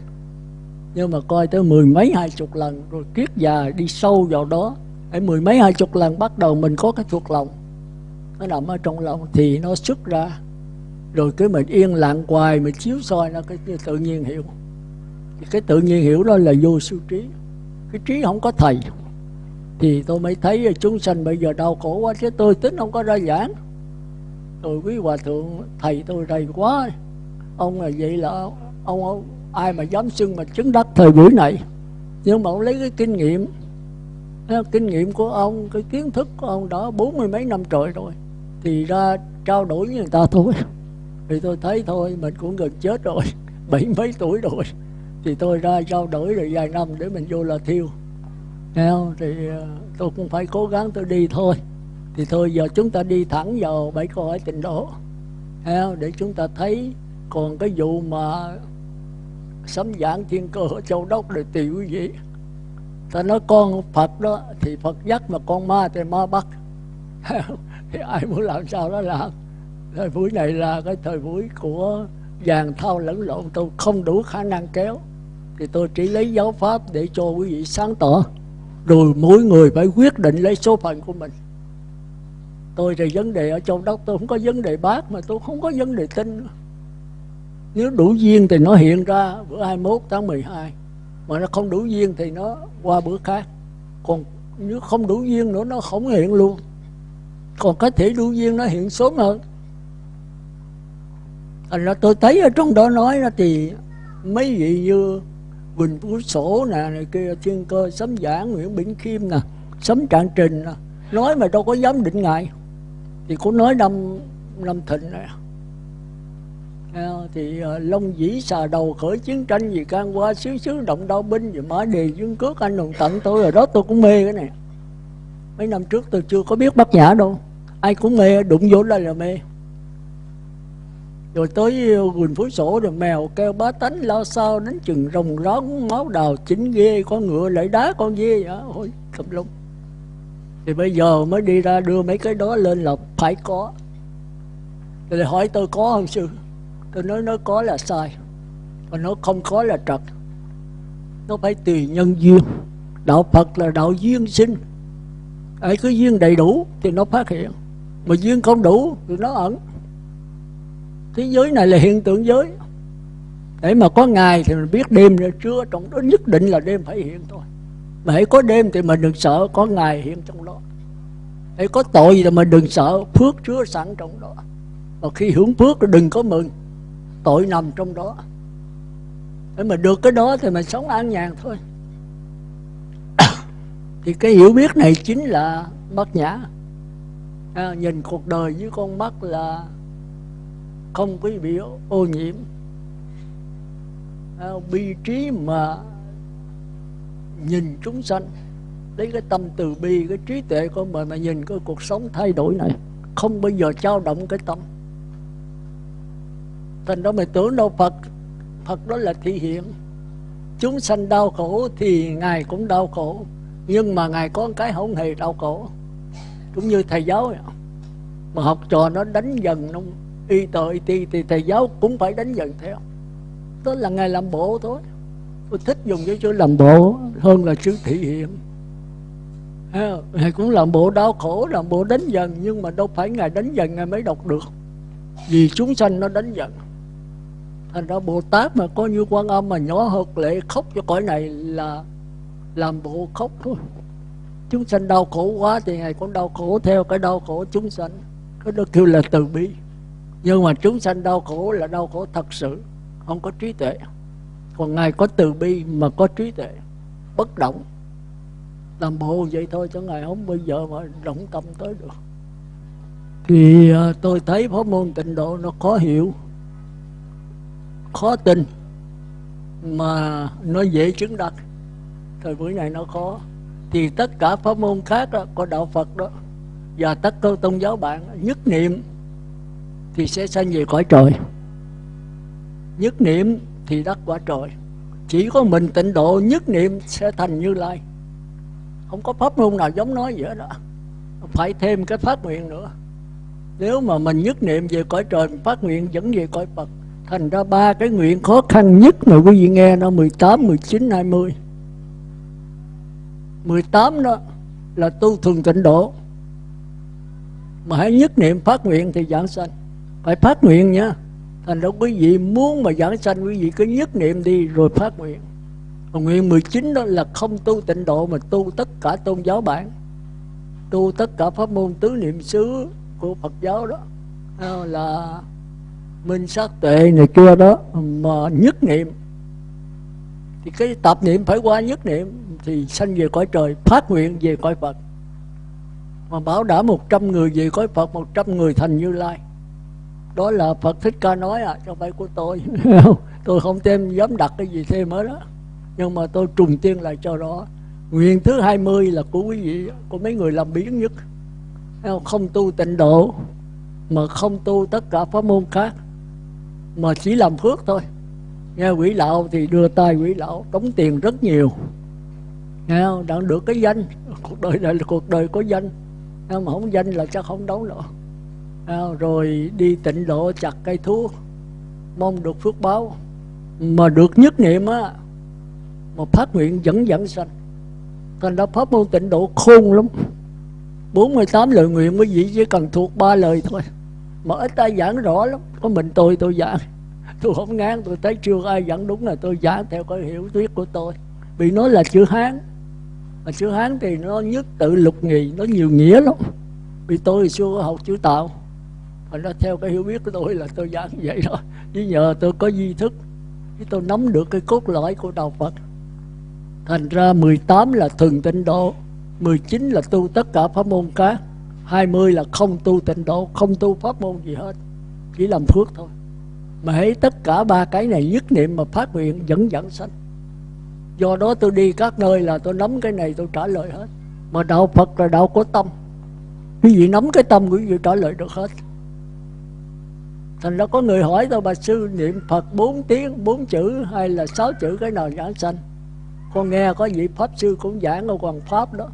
Nhưng mà coi tới mười mấy hai chục lần, rồi kiết già đi sâu vào đó. Ở mười mấy hai chục lần bắt đầu mình có cái thuộc lòng. Nó nằm ở trong lòng thì nó xuất ra. Rồi cái mình yên lặng hoài, mình chiếu soi nó cái tự nhiên hiểu. Thì cái tự nhiên hiểu đó là vô siêu trí. Cái trí không có thầy. Thì tôi mới thấy chúng sanh bây giờ đau khổ quá, chứ tôi tính không có ra giảng rồi quý hòa thượng thầy tôi rầy quá. Ông là vậy là ông, ông ai mà dám xưng mà chứng đắc thời buổi này? Nhưng mà ông lấy cái kinh nghiệm kinh nghiệm của ông cái kiến thức của ông đó bốn mươi mấy năm trời rồi thì ra trao đổi với người ta thôi. Thì tôi thấy thôi mình cũng gần chết rồi bảy mấy tuổi rồi. Thì tôi ra trao đổi rồi vài năm để mình vô là thiêu. Thì ờ, tôi cũng phải cố gắng tôi đi thôi thì thôi, giờ chúng ta đi thẳng vào bảy câu hỏi tình độ. Để chúng ta thấy còn cái vụ mà sấm giảng thiên cơ ở châu đốc để tùy quý vị ta nói con phật đó, thì phật dắt mà con ma thì ma bắt. Thì ai muốn làm sao đó làm thời buổi này là cái thời buổi của vàng thao lẫn lộn, tôi không đủ khả năng kéo. Thì tôi chỉ lấy giáo pháp để cho quý vị sáng tỏ. Rồi mỗi người phải quyết định lấy số phận của mình tôi thì vấn đề ở châu đốc, tôi không có vấn đề bác mà tôi không có vấn đề tin. Nếu đủ duyên thì nó hiện ra bữa 21 tháng 12 mà nó không đủ duyên thì nó qua bữa khác. Còn nếu không đủ duyên nữa, nó không hiện luôn. Còn có thể đủ duyên, nó hiện sớm hơn. Thành ra tôi thấy ở trong đó nói là thì mấy vị như Quỳnh Phú Sổ nè, này kia, Thiên Cơ, Sấm Giảng, Nguyễn Bỉnh Khiêm nè, Sấm Trạng Trình nè, nói mà đâu có dám định ngại thì cũng nói năm năm thịnh này thì à, long dĩ xà đầu khởi chiến tranh gì can qua xứ xứ động đao binh gì mã đề dương cước. Anh hùng tận tôi rồi đó tôi cũng mê cái này. Mấy năm trước tôi chưa có biết bát nhã đâu. Ai cũng mê đụng vô đây là mê. Rồi tới à, quỳnh phú sổ rồi mèo kêu bá tánh lao sao đến chừng rồng rón máu đào chính ghê con ngựa lại đá con dê vậy. Ôi tùm lum thì bây giờ mới đi ra đưa mấy cái đó lên là phải có. Rồi hỏi tôi có không sư? Tôi nói, nó có là sai còn nó không có là trật. Nó phải tùy nhân duyên. Đạo phật là đạo duyên sinh. Ai cứ duyên đầy đủ thì nó phát hiện. Mà duyên không đủ thì nó ẩn. Thế giới này là hiện tượng giới. Để mà có ngày thì mình biết đêm nữa trưa, trong đó nhất định là đêm phải hiện thôi hãy có đêm thì mình đừng sợ có ngày hiện trong đó. Hãy có tội thì mình đừng sợ phước chứa sẵn trong đó. Và khi hưởng phước thì đừng có mừng tội nằm trong đó. Để mà được cái đó thì mình sống an nhàn thôi. Thì cái hiểu biết này chính là bát nhã. À, nhìn cuộc đời với con mắt là không có bị ô nhiễm. À, bi trí mà nhìn chúng sanh. Lấy cái tâm từ bi, cái trí tuệ của mình mà nhìn cái cuộc sống thay đổi này, không bao giờ trao động cái tâm. Thành đó mình tưởng đâu Phật Phật đó là thị hiện. Chúng sanh đau khổ thì ngài cũng đau khổ, nhưng mà ngài có cái không hề đau khổ. Cũng như thầy giáo vậy. mà học trò nó đánh dần nó, y tờ y ti, thì thầy giáo cũng phải đánh dần theo. Đó là ngài làm bộ thôi tôi thích dùng cái chữ làm bộ hơn là chữ thị hiện. À, ngài cũng làm bộ đau khổ, làm bộ đánh dần nhưng mà đâu phải ngài đánh dần ngài mới đọc được. Vì chúng sanh nó đánh dần thành ra bồ tát mà có như quan âm mà nhỏ hợp lệ khóc cho cõi này là làm bộ khóc thôi. Chúng sanh đau khổ quá thì ngài cũng đau khổ theo cái đau khổ chúng sanh. Cái đó kêu là từ bi. Nhưng mà chúng sanh đau khổ là đau khổ thật sự, không có trí tuệ còn ngài có từ bi mà có trí tuệ bất động. Làm bộ vậy thôi cho ngài không bây giờ mà động tâm tới được. Thì à, tôi thấy pháp môn tịnh độ nó khó hiểu khó tin mà nó dễ chứng đặt thời buổi này nó khó. Thì tất cả pháp môn khác đó, có đạo Phật đó và tất cả tôn giáo bạn nhất niệm thì sẽ sanh về cõi trời. Nhất niệm thì đắc quả trời. Chỉ có mình tịnh độ nhất niệm sẽ thành như lai. Không có pháp môn nào giống nói vậy đó phải thêm cái phát nguyện nữa. Nếu mà mình nhất niệm về cõi trời phát nguyện dẫn về cõi Phật thành ra ba cái nguyện khó khăn nhất mà quý vị nghe nó 18, 19, 20 18 đó là tu thường tịnh độ. Mà hãy nhất niệm phát nguyện thì giảng sanh. Phải phát nguyện nha thành ra quý vị muốn mà giảng sanh, quý vị cứ nhất niệm đi, rồi phát nguyện. Còn nguyện 19 đó là không tu tịnh độ, mà tu tất cả tôn giáo bản tu tất cả pháp môn tứ niệm xứ của Phật giáo đó. Là minh sát tuệ này kia đó, mà nhất niệm. Thì cái tập niệm phải qua nhất niệm, thì sanh về cõi trời, phát nguyện về cõi Phật. Mà bảo đảm 100 người về cõi Phật 100 người thành Như Lai đó là Phật Thích Ca nói à không phải của tôi. Tôi không thêm dám đặt cái gì thêm hết đó. Nhưng mà tôi trùng tiên lại cho đó nguyện thứ 20 là của quý vị của mấy người làm biến nhất. Không tu tịnh độ mà không tu tất cả pháp môn khác mà chỉ làm phước thôi. Nghe quỷ lão thì đưa tay quỷ lão đóng tiền rất nhiều. Nghe không? Đang được cái danh. Cuộc đời này là cuộc đời có danh. Nghe mà không danh là chắc không đấu nữa Ờ, rồi đi tịnh độ chặt cây thuốc mong được phước báo. Mà được nhất niệm á, mà phát nguyện dẫn dẫn sanh. Thành ra pháp môn tịnh độ khôn lắm. 48 lời nguyện quý vị chỉ cần thuộc ba lời thôi. Mà ít ai giảng rõ lắm. Có mình tôi tôi giảng. Tôi không ngán, tôi thấy chưa ai giảng đúng là tôi giảng theo cái hiểu thuyết của tôi. Vì nó là chữ hán. Mà chữ hán thì nó nhất tự lục nghì nó nhiều nghĩa lắm. Vì tôi xưa học chữ tạo mà nó theo cái hiểu biết của tôi là tôi giảng vậy đó. Chứ nhờ tôi có di thức, chứ tôi nắm được cái cốt lõi của đạo Phật. Thành ra 18 là thường tịnh độ 19 là tu tất cả pháp môn khác 20 là không tu tịnh độ, Không tu pháp môn gì hết, Chỉ làm phước thôi. Mà hãy tất cả ba cái này nhất niệm mà phát nguyện dẫn dẫn sanh. Do đó tôi đi các nơi là tôi nắm cái này tôi trả lời hết. Mà đạo Phật là đạo có tâm. Quý vị nắm cái tâm quý vị trả lời được hết. Thành ra có người hỏi tôi bà sư niệm Phật bốn tiếng, bốn chữ hay là sáu chữ cái nào giảng sanh? Con nghe có vị Pháp sư cũng giảng ở Hoàng Pháp đó.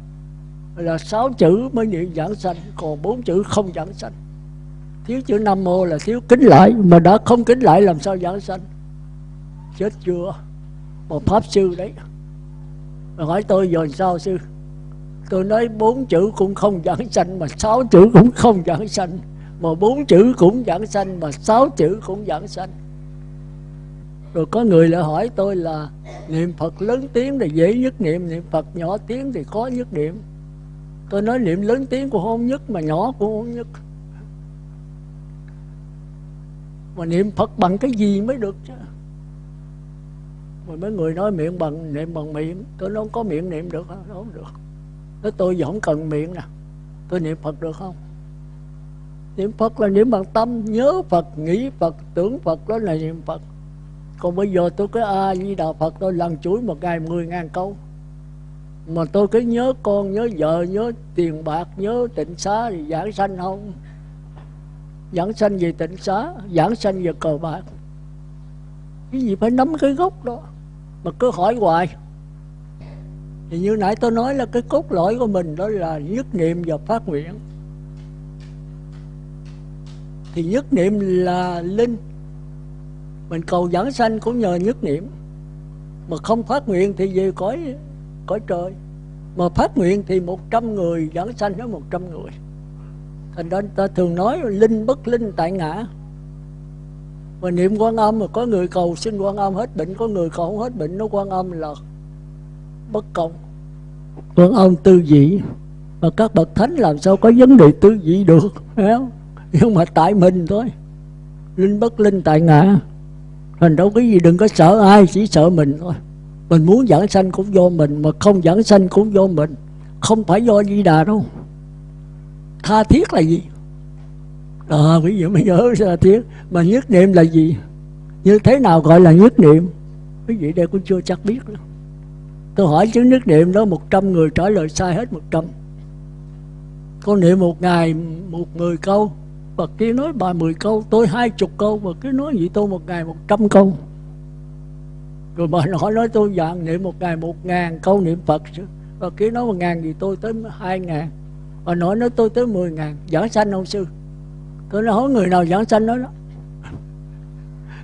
Là sáu chữ mới niệm giảng sanh còn bốn chữ không giảng sanh? Thiếu chữ nam mô là thiếu kính lại mà đã không kính lại làm sao giảng sanh? Chết chưa? Một pháp sư đấy. Mà hỏi tôi rồi sao sư? Tôi nói bốn chữ cũng không giảng sanh mà sáu chữ cũng không giảng sanh mà bốn chữ cũng giảng sanh mà sáu chữ cũng giảng sanh. Rồi có người lại hỏi tôi là niệm Phật lớn tiếng thì dễ nhất niệm niệm Phật nhỏ tiếng thì khó nhất niệm. Tôi nói niệm lớn tiếng của không nhất mà nhỏ của không nhất. Mà niệm phật bằng cái gì mới được chứ? Mà mấy người nói miệng bằng niệm bằng miệng. Tôi nói không có miệng niệm được không, không được. Nói tôi vẫn cần miệng nè. Tôi niệm phật được không? Niệm phật là niệm bằng tâm, nhớ phật, nghĩ phật, tưởng phật, đó là niệm phật. Còn bây giờ tôi cái a di đà phật, tôi lần chuỗi một ngày mười ngàn câu. Mà tôi cứ nhớ con, nhớ vợ, nhớ tiền bạc, nhớ tịnh xá thì giảng sanh không? Giảng sanh về tịnh xá, giảng sanh về cờ bạc. Cái gì phải nắm cái gốc đó mà cứ hỏi hoài. Thì như nãy tôi nói là cái cốt lõi của mình đó là nhất niệm và phát nguyện thì nhất niệm là linh. Mình cầu giảng sanh cũng nhờ nhất niệm. Mà không phát nguyện thì về cõi cõi trời. Mà phát nguyện thì một trăm người giảng sanh với một trăm người. Thành ra ta thường nói linh bất linh tại ngã. Mà niệm quan âm mà có người cầu xin quan âm hết bệnh, có người cầu không hết bệnh, nó quan âm là bất công. Quan âm tư vị. Mà các bậc thánh làm sao có vấn đề tư vị được không? Nhưng mà tại mình thôi. Linh bất linh tại ngã. Thành đâu cái gì đừng có sợ ai chỉ sợ mình thôi. Mình muốn giảng sanh cũng do mình mà không giảng sanh cũng do mình. Không phải do di đà đâu. Tha thiết là gì? À, quý vị mới nhớ tha thiết. Mà nhất niệm là gì? Như thế nào gọi là nhất niệm? Quý vị đây cũng chưa chắc biết nữa tôi hỏi chứ nhất niệm đó một trăm người trả lời sai hết một trăm. Con niệm một ngày một người câu và kia nói bài mười câu, tôi hai chục câu và cứ nói gì tôi một ngày một trăm câu. Rồi bà họ nói tôi dặn niệm một ngày một ngàn câu niệm phật. Và kia nói một ngàn gì tôi tới hai ngàn. Bà nói nói tôi tới mười ngàn. Giảng sanh ông sư. Tôi nói, hỏi người nào giảng sanh đó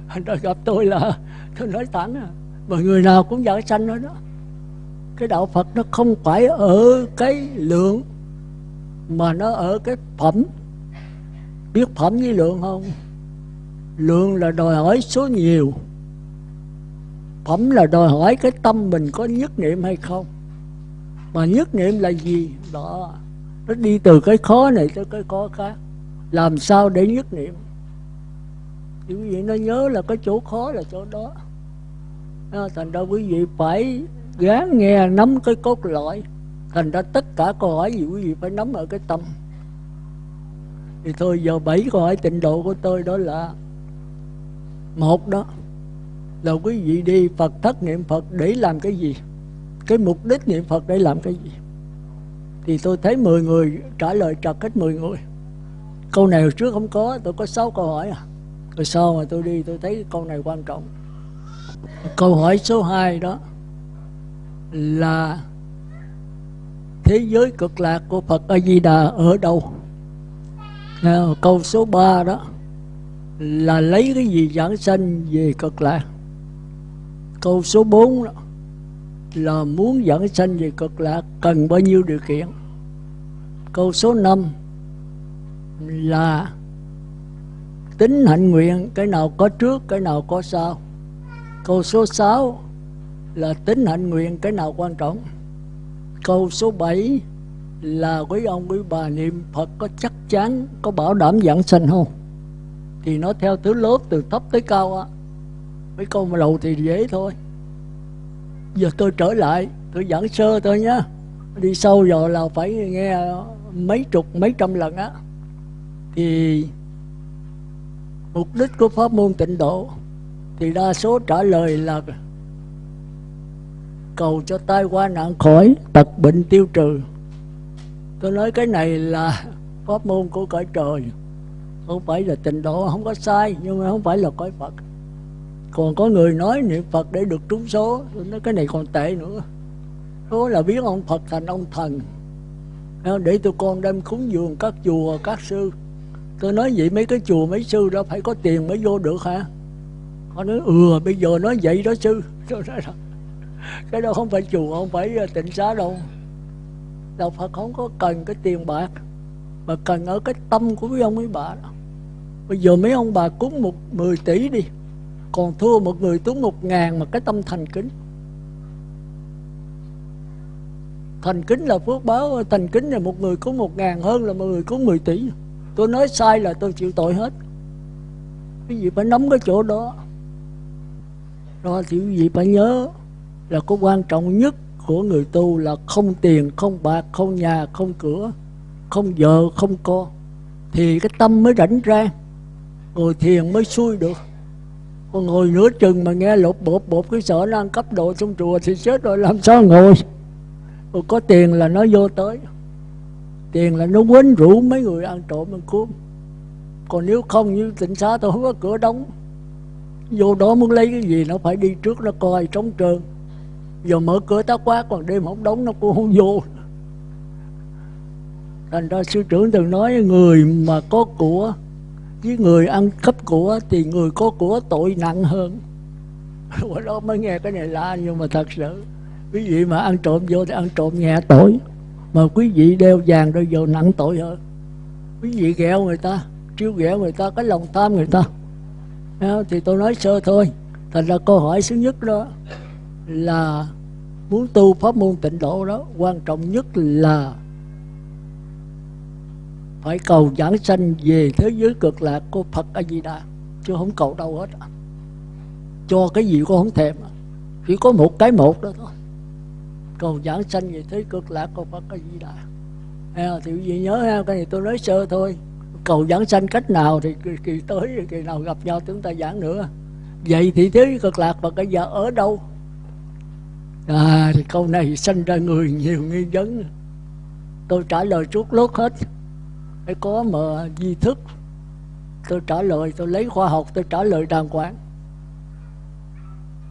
anh ta gặp tôi là tôi nói thẳng à. Mà người nào cũng giảng sanh nói đó. Cái đạo phật nó không phải ở cái lượng mà nó ở cái phẩm biết phẩm với lượng không? Lượng là đòi hỏi số nhiều. Phẩm là đòi hỏi cái tâm mình có nhất niệm hay không? Mà nhất niệm là gì? Đó. Nó đi từ cái khó này tới cái khó khác. Làm sao để nhất niệm? Thì quý vị nó nhớ là cái chỗ khó là chỗ đó. À, thành ra quý vị phải gán nghe, nắm cái cốt lõi. Thành ra tất cả câu hỏi gì quý vị phải nắm ở cái tâm thì thôi, giờ bảy câu hỏi tịnh độ của tôi đó là một đó, là quý vị đi Phật thất niệm Phật để làm cái gì? Cái mục đích niệm Phật để làm cái gì? Thì tôi thấy 10 người trả lời trật hết 10 người. Câu này hồi trước không có, tôi có 6 câu hỏi à. Rồi sau mà tôi đi, tôi thấy câu này quan trọng. Câu hỏi số 2 đó là thế giới cực lạc của Phật A Di Đà ở đâu? Ờ, câu số 3 đó là lấy cái gì giảng sanh về cực lạc câu số 4 đó là muốn giảng sanh về cực lạc cần bao nhiêu điều kiện? Câu số 5 là tính hạnh nguyện, cái nào có trước, cái nào có sau. Câu số 6 là tính hạnh nguyện, cái nào quan trọng? Câu số 7 là quý ông, quý bà niệm Phật có chắc chắn, có bảo đảm giảng sanh không? Thì nó theo thứ lớp từ thấp tới cao á. Mấy câu mà đầu thì dễ thôi. Giờ tôi trở lại, tôi giảng sơ thôi nhá. Đi sâu rồi là phải nghe mấy chục, mấy trăm lần á. Thì mục đích của pháp môn tịnh độ thì đa số trả lời là cầu cho tai qua nạn khỏi, tật bệnh tiêu trừ tôi nói cái này là pháp môn của cõi trời. Không phải là tịnh độ, không có sai, nhưng mà không phải là cõi phật. Còn có người nói niệm phật để được trúng số. Tôi nói cái này còn tệ nữa. Đó là biến ông phật thành ông thần. Ờ, để tụi con đem cúng dường các chùa, các sư. Tôi nói vậy mấy cái chùa, mấy sư đó phải có tiền mới vô được hả? Họ nói ừ bây giờ nói vậy đó sư. Tôi nói là, cái đó không phải chùa, không phải ờ, tịnh xá đâu đạo phật không có cần cái tiền bạc, mà cần ở cái tâm của mấy ông mấy bà đó. Bây giờ mấy ông bà cúng một 10 tỷ đi, còn thua một người cúng một ngàn mà cái tâm thành kính. Thành kính là phước báo, thành kính là một người cúng một ngàn hơn là một người cúng 10 tỷ. Tôi nói sai là tôi chịu tội hết. Cái gì phải nắm cái chỗ đó. Đó thì quý vị phải nhớ là có quan trọng nhất của người tu là không tiền, không bạc, không nhà, không cửa, không vợ, không con thì cái tâm mới rảnh rang ngồi thiền mới xuôi được. Còn ngồi nửa chừng mà nghe lột bột bột cái sợ nó ăn cấp độ trong chùa thì chết rồi, làm sao ngồi? Còn có tiền là nó vô tới. Tiền là nó quấn rủ mấy người ăn trộm ăn cướp. Còn nếu không như tỉnh xá tôi không có cửa đóng. Vô đó muốn lấy cái gì nó phải đi trước, nó coi trống trơn giờ mở cửa tá quá còn đêm không đóng nó cũng không vô. Thành ra sư trưởng từng nói, người mà có của, với người ăn cắp của thì người có của tội nặng hơn. Qua đó mới nghe cái này lạ nhưng mà thật sự, quý vị mà ăn trộm vô thì ăn trộm nhẹ tội, mà quý vị đeo vàng rồi vô nặng tội hơn. Quý vị ghẹo người ta, trêu ghẹo người ta, cái lòng tham người ta. Thì tôi nói sơ thôi. Thành ra câu hỏi thứ nhất đó là muốn tu pháp môn tịnh độ đó quan trọng nhất là phải cầu giảng sanh về thế giới cực lạc của Phật A Di Đà chứ không cầu đâu hết cho cái gì cũng không thèm chỉ có một cái một đó thôi. Cầu giảng sanh về thế cực lạc của Phật A Di Đà à, thì quý vị nhớ ha cái này tôi nói sơ thôi. Cầu giảng sanh cách nào thì kỳ, kỳ tới kỳ nào gặp nhau chúng ta giảng nữa. Vậy thì thế cực lạc và cái giờ ở đâu? À thì câu này sanh ra người nhiều nghi vấn. Tôi trả lời chút lốt hết. Phải có mà di thức. Tôi trả lời, tôi lấy khoa học, tôi trả lời đàng hoàng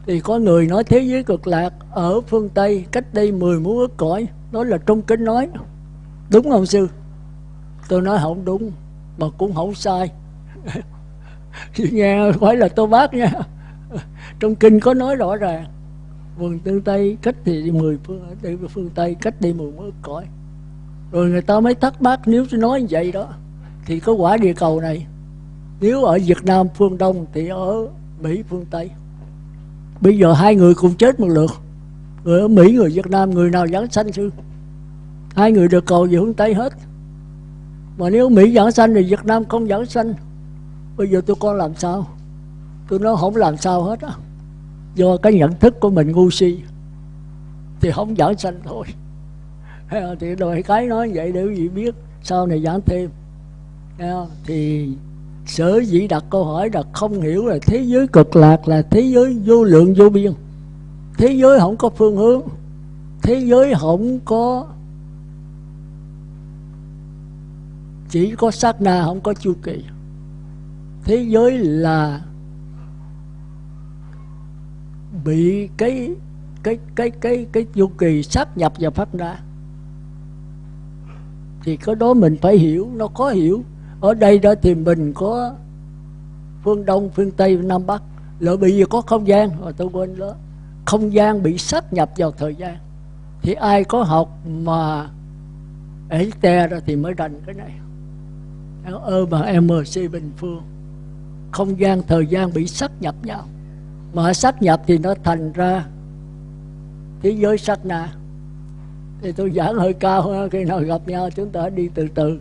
thì có người nói thế giới cực lạc ở phương Tây, cách đây 10 muôn ức cõi. Đó là trong kinh nói. Đúng không, sư? Tôi nói không đúng, mà cũng không sai. Nghe, phải là tôi bác nha. Trong kinh có nói rõ ràng vườn tương tây, cách thì mười phương đi phương tây, cách đi mười ước cõi. Rồi người ta mới thắc mắc, nếu tôi nói vậy đó, thì có quả địa cầu này. Nếu ở Việt Nam phương Đông thì ở Mỹ phương Tây. Bây giờ hai người cùng chết một lượt. Người ở Mỹ, người Việt Nam, người nào giảng sanh sư hai người được cầu về hướng Tây hết. Mà nếu Mỹ giảng sanh thì Việt Nam không giảng sanh. Bây giờ tôi con làm sao? Tôi nói không làm sao hết á do cái nhận thức của mình ngu si, thì không giảng sanh thôi. Thì đòi cái nói vậy để quý vị biết, sau này giảng thêm. Thì sở dĩ đặt câu hỏi là không hiểu là thế giới cực lạc là thế giới vô lượng vô biên. Thế giới không có phương hướng, thế giới không có, chỉ có sát na không có chu kỳ. Thế giới là bị cái cái cái cái cái chu kỳ sáp nhập vào pháp ra thì cái đó mình phải hiểu, nó có hiểu. Ở đây đó thì mình có phương đông, phương tây nam bắc. Lỡ bị gì có không gian, rồi tôi quên đó. Không gian bị sáp nhập vào thời gian. Thì ai có học mà ấy te đó thì mới rành cái này. Ơ mà mc bình phương. Không gian, thời gian bị sáp nhập nhau mà sát nhập thì nó thành ra thế giới sát na. Thì tôi giảng hơi cao khi nào gặp nhau chúng ta đi từ từ.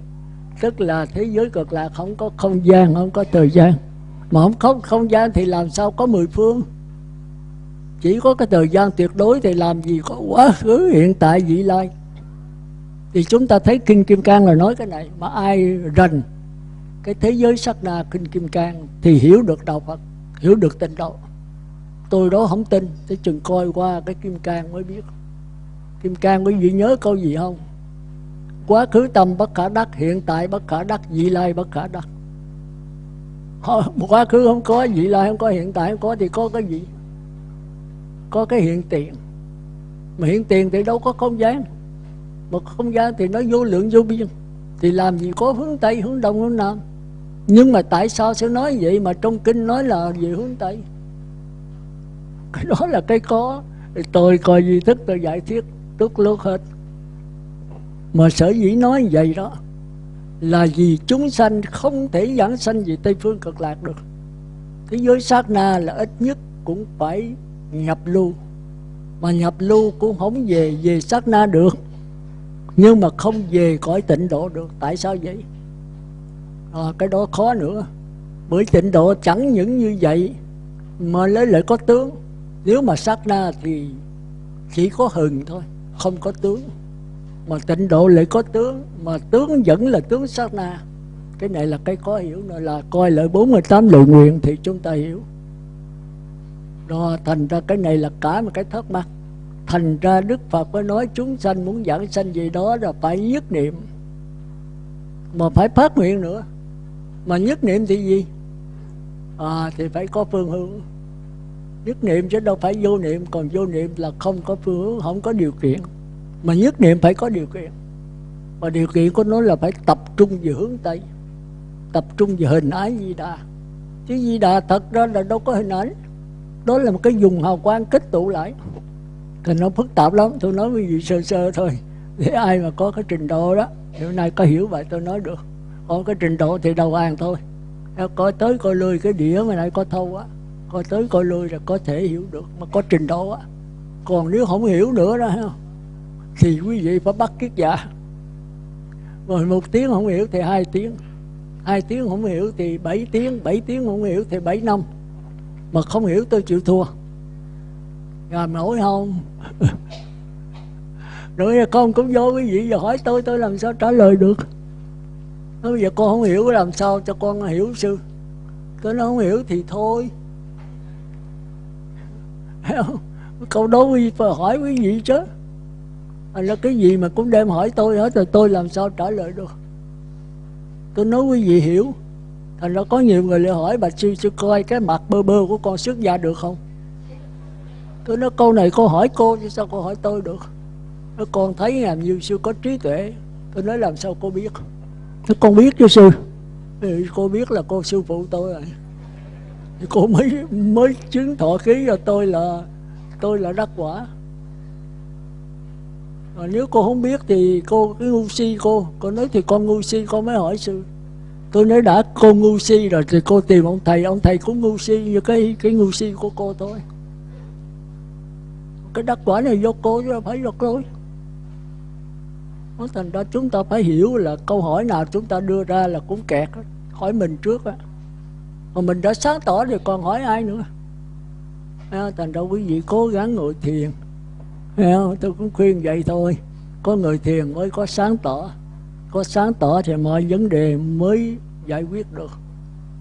Tức là thế giới cực lạc không có không gian, không có thời gian. Mà không có không gian thì làm sao có mười phương? Chỉ có cái thời gian tuyệt đối thì làm gì có quá khứ, hiện tại, vị lai. Thì chúng ta thấy kinh kim cang là nói cái này, mà ai rành cái thế giới sắc na kinh kim cang thì hiểu được đạo phật, hiểu được tình độ tôi đó không tin. Tới chừng coi qua cái kim cang mới biết. Kim cang quý vị nhớ câu gì không? Quá khứ tâm bất khả đắc, hiện tại bất khả đắc, vị lai bất khả đắc. Quá khứ không có, vị lai không có, hiện tại không có thì có cái gì? Có cái hiện tiền. Mà hiện tiền thì đâu có không gian. Mà không gian thì nó vô lượng vô biên. Thì làm gì có hướng tây, hướng đông, hướng nam? Nhưng mà tại sao sẽ nói vậy? Mà trong kinh nói là về hướng tây cái đó là cái có. Tôi coi duy thức tôi giải thiết tức lúc hết. Mà sở dĩ nói vậy đó là vì chúng sanh không thể giảng sanh về tây phương cực lạc được. Thế giới sát na là ít nhất cũng phải nhập lưu. Mà nhập lưu cũng không về về sát na được. Nhưng mà không về cõi tịnh độ được. Tại sao vậy? À, cái đó khó nữa. Bởi tịnh độ chẳng những như vậy mà lấy lại có tướng nếu mà sát na thì chỉ có hừng thôi, không có tướng. Mà tịnh độ lại có tướng, mà tướng vẫn là tướng sát na. Cái này là cái có hiểu nữa, là coi lại 48 lời nguyện thì chúng ta hiểu. Đó thành ra cái này là cả một cái thắc mắc. Thành ra đức phật mới nói chúng sanh muốn giảng sanh gì đó là phải nhất niệm. Mà phải phát nguyện nữa. Mà nhất niệm thì gì? À thì phải có phương hướng nhất niệm chứ đâu phải vô niệm, còn vô niệm là không có phương hướng, không có điều kiện. Mà nhất niệm phải có điều kiện. Và điều kiện của nó là phải tập trung về hướng tây, tập trung về hình ái di đà. Chứ di đà thật ra là đâu có hình ảnh. Đó là một cái dùng hào quang kết tụ lại. Thì nó phức tạp lắm, tôi nói với vị sơ sơ thôi. Để ai mà có cái trình độ đó hiện nay có hiểu vậy tôi nói được. Còn cái trình độ thì đầu hàng thôi. Coi tới coi lui cái đĩa mà lại có thâu á coi tới coi lui là có thể hiểu được. Mà có trình độ á, còn nếu không hiểu nữa đó thì quý vị phải bắt kiết giả. Rồi một tiếng không hiểu thì hai tiếng. Hai tiếng không hiểu thì bảy tiếng bảy tiếng không hiểu thì bảy năm. Mà không hiểu tôi chịu thua. Làm nổi không? Rồi con cũng vô quý vị và hỏi tôi tôi làm sao trả lời được? Nói bây giờ con không hiểu, làm sao cho con hiểu sư? Tôi nói không hiểu thì thôi câu đó quý vị phải hỏi quý vị chứ. Là cái gì mà cũng đem hỏi tôi hết rồi tôi làm sao trả lời được? Tôi nói quý vị hiểu. Thành ra có nhiều người lại hỏi bà sư sư coi cái mặt bơ bơ của con xuất gia được không? Tôi nói câu này cô hỏi cô chứ sao cô hỏi tôi được? Nó con thấy làm như sư có trí tuệ. Tôi nói làm sao cô biết? Nó con biết chứ sư. Thì cô biết là cô sư phụ tôi rồi cô mới mới chứng thọ ký cho tôi là tôi là đắc quả. Mà nếu cô không biết thì cô cứ ngu si cô. Cô nói thì con ngu si, con mới hỏi sư tôi nói đã, cô ngu si rồi thì cô tìm ông thầy. Ông thầy cũng ngu si như cái cái ngu si của cô thôi. Cái đắc quả này do cô chứ phải do tôi. Thành ra chúng ta phải hiểu là câu hỏi nào chúng ta đưa ra là cũng kẹt hỏi mình trước á mà mình đã sáng tỏ thì còn hỏi ai nữa? À, thành ra quý vị cố gắng ngồi thiền. À, tôi cũng khuyên vậy thôi. Có người thiền mới có sáng tỏ. Có sáng tỏ thì mọi vấn đề mới giải quyết được.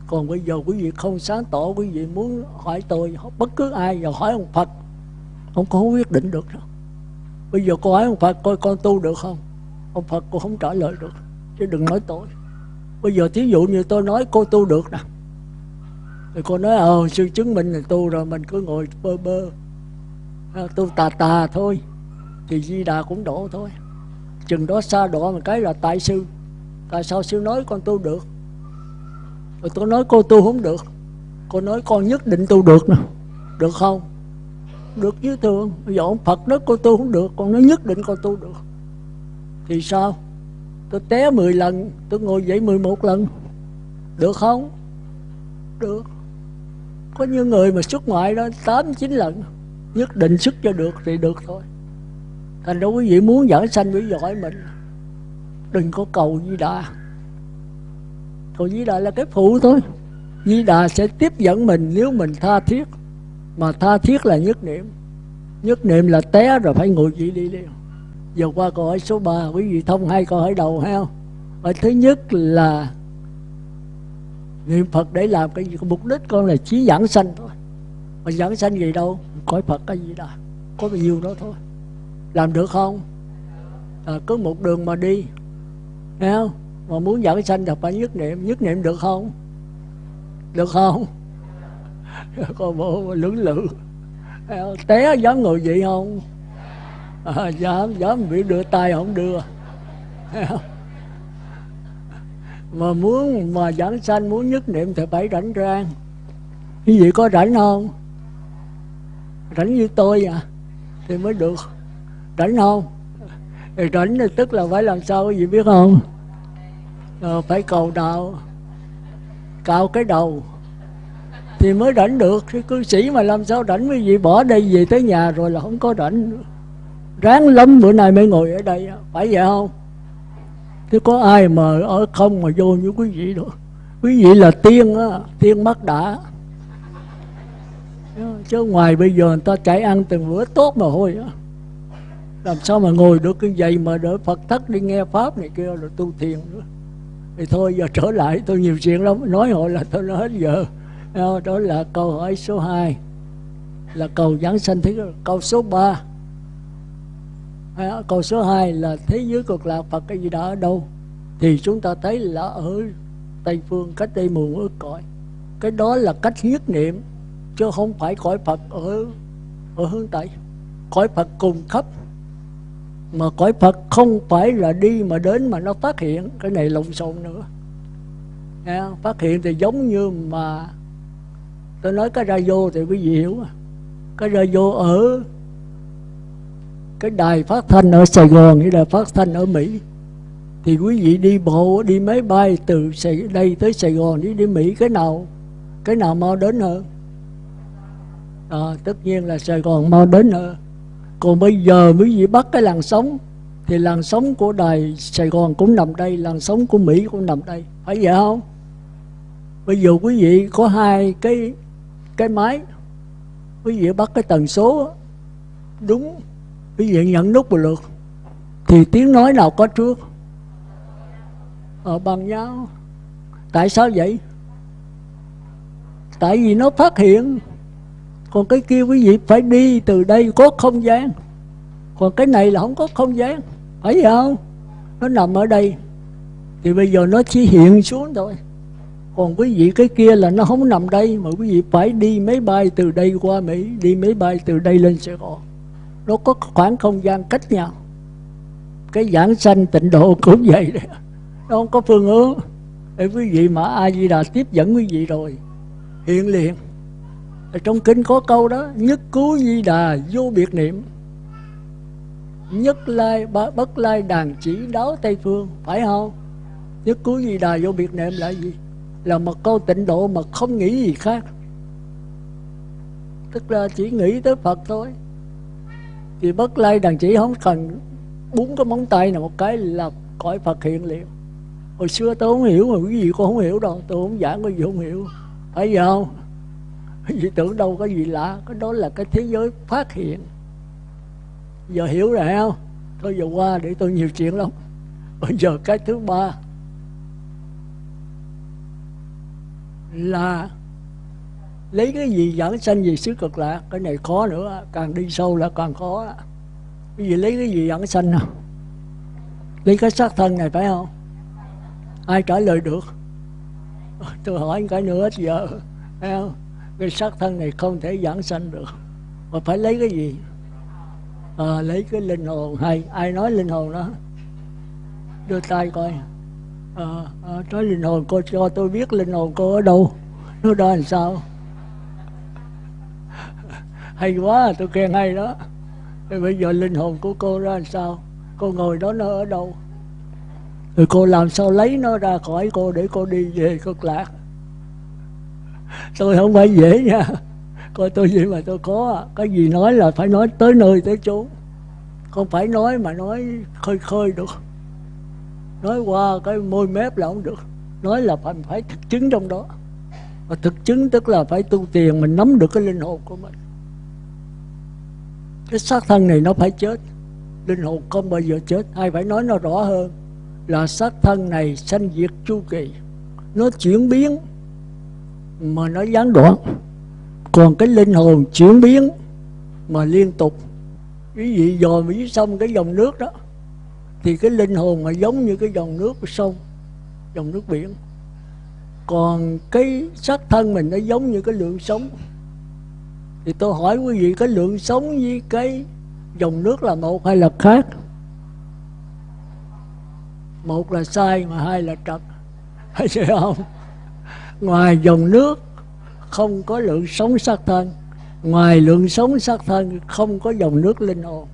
Còn bây giờ quý vị không sáng tỏ quý vị muốn hỏi tôi bất cứ ai và hỏi ông Phật không có quyết định được đâu. Bây giờ cô hỏi ông Phật coi con tu được không? Ông Phật cô không trả lời được chứ đừng nói tôi bây giờ thí dụ như tôi nói cô tu được nè thì cô nói ờ sư chứng minh là tu rồi mình cứ ngồi bơ bơ. À, tu tà tà thôi thì di đà cũng đổ thôi. Chừng đó xa đỏ một cái là tại sư. Tại sao sư nói con tu được? Rồi tôi nói cô tu không được. Cô nói con nhất định tu được nè. Được không? Được chứ thường bây giờ ông Phật nói cô tu không được. Con nói nhất định con tu được. Thì sao? Tôi té 10 lần tôi ngồi dậy 11 lần. Được không? Được có những người mà xuất ngoại đó 8 9 lần, nhất định xuất cho được thì được thôi. Thành ra quý vị muốn giảng sanh quý giỏi mình, đừng có cầu di đà. Cầu di đà là cái phụ thôi. Di đà sẽ tiếp dẫn mình nếu mình tha thiết. Mà tha thiết là nhất niệm. Nhất niệm là té rồi phải ngồi vị đi liền. Giờ qua câu hỏi số 3 quý vị thông hai câu hỏi đầu ha. Hỏi thứ nhất là niệm phật để làm cái gì? Mục đích con là chỉ giảng sanh thôi. Mà giảng sanh gì đâu? Cõi phật cái gì đó. Có bao nhiêu đó thôi. Làm được không? À, cứ một đường mà đi. Thấy không? Mà muốn giảng sanh thì phải nhất niệm. Nhất niệm được không? Được không? Con bộ lưỡng lự. Té dám ngồi vậy không? À, dám dám bị đưa tay không đưa mà muốn mà giảng sanh muốn nhất niệm thì phải rảnh rang. Quý vị có rảnh không? Rảnh như tôi à? Thì mới được. Rảnh không? Thì rảnh thì tức là phải làm sao quý vị biết không? À, phải cầu đạo cạo cái đầu. Thì mới rảnh được. Cái cư sĩ mà làm sao rảnh quý vị? Bỏ đây về tới nhà rồi là không có rảnh ráng lắm bữa nay mới ngồi ở đây phải vậy không? Chứ có ai mà ở không mà vô như quý vị đâu quý vị là tiên á, tiên mắt đã. Chứ ngoài bây giờ người ta chạy ăn từng bữa tốt mà thôi á. Làm sao mà ngồi được cái vậy mà đỡ Phật thất đi nghe pháp này kia rồi tu thiền nữa. Thì thôi, giờ trở lại, tôi nhiều chuyện lắm. Nói hội là tôi nói hết giờ. Đó là câu hỏi số 2 là cầu giảng sanh thế câu số 3 câu số 2 là, thế giới cực lạc Phật cái gì đó ở đâu? Thì chúng ta thấy là ở Tây Phương, cách đây mười ước cõi. Cái đó là cách nhất niệm, chứ không phải cõi Phật ở ở hướng Tây. Cõi Phật cùng khắp, mà cõi Phật không phải là đi mà đến mà nó phát hiện. Cái này lộn xộn nữa. Nghe phát hiện thì giống như mà tôi nói cái ra vô thì quý vị hiểu cái ra vô ở cái đài phát thanh ở Sài Gòn hay là phát thanh ở Mỹ. Thì quý vị đi bộ đi máy bay từ đây tới Sài Gòn đi đi Mỹ cái nào cái nào mau đến hơn à, tất nhiên là Sài Gòn mau đến hơn còn bây giờ quý vị bắt cái làn sóng thì làn sóng của đài Sài Gòn cũng nằm đây làn sóng của Mỹ cũng nằm đây. Phải vậy không? Bây giờ quý vị có hai cái cái máy quý vị bắt cái tần số đúng quý vị nhận nút một lượt thì tiếng nói nào có trước? Ở bằng nhau. Tại sao vậy? Tại vì nó phát hiện. Còn cái kia quý vị phải đi từ đây có không gian. Còn cái này là không có không gian. Phải không? Nó nằm ở đây. Thì bây giờ nó chỉ hiện xuống thôi. Còn quý vị cái kia là nó không nằm đây, mà quý vị phải đi máy bay từ đây qua Mỹ, đi máy bay từ đây lên Sài Gòn nó có khoảng không gian cách nhau. Cái giảng sanh tịnh độ cũng vậy đấy nó không có phương hướng. Để quý vị mà a di đà tiếp dẫn quý vị rồi, hiện liền. Ở trong kinh có câu đó, nhất cứu di đà vô biệt niệm. Nhất lai bất lai đàn chỉ đáo tây phương, phải không? Nhất cứu di đà vô biệt niệm là gì? Là một câu tịnh độ mà không nghĩ gì khác. Tức là chỉ nghĩ tới phật thôi thì bất lai đàn chỉ không cần bốn cái móng tay nào một cái là cõi phật hiện liệu hồi xưa tôi không hiểu mà cái gì con không hiểu đâu tôi không giảng cái gì không hiểu. Phải giờ không? Vì tưởng đâu có gì lạ, cái đó là cái thế giới phát hiện. Giờ hiểu rồi không? Thôi giờ qua để tôi nhiều chuyện lắm. Bây giờ cái thứ ba là lấy cái gì giảng sanh gì xứ cực lạc cái này khó nữa càng đi sâu là càng khó. Cái gì lấy cái gì giảng sanh nào? Lấy cái xác thân này phải không? Ai trả lời được? Tôi hỏi cái nữa giờ thấy không? Cái xác thân này không thể giảng sanh được. Mà phải lấy cái gì? À, lấy cái linh hồn. Hay ai nói linh hồn đó? Đưa tay coi. À, à, nói linh hồn cô cho tôi biết linh hồn cô ở đâu? Nó đó làm sao? Hay quá, tôi khen hay đó. Thì bây giờ linh hồn của cô ra làm sao? Cô ngồi đó nó ở đâu? Rồi cô làm sao lấy nó ra khỏi cô để cô đi về cực lạc? Tôi không phải dễ nha. Coi tôi gì mà tôi có à. cái gì nói là phải nói tới nơi tới chốn không phải nói mà nói khơi khơi được. Nói qua cái môi mép là không được. Nói là phải phải thực chứng trong đó. Và thực chứng tức là phải tu tiền mình nắm được cái linh hồn của mình cái xác thân này nó phải chết. Linh hồn không bao giờ chết hay phải nói nó rõ hơn? Là xác thân này sanh diệt chu kỳ. Nó chuyển biến, mà nó gián đoạn. Còn cái linh hồn chuyển biến, mà liên tục. Quý vị dò dưới sông cái dòng nước đó, thì cái linh hồn mà giống như cái dòng nước của sông, dòng nước biển. Còn cái xác thân mình nó giống như cái lượng sống thì tôi hỏi quý vị, cái lượng sống với cái dòng nước là một hay là khác? Một là sai, mà hai là trật. Hay không? Ngoài dòng nước không có lượng sống sắc thân, ngoài lượng sống sắc thân không có dòng nước linh hồn.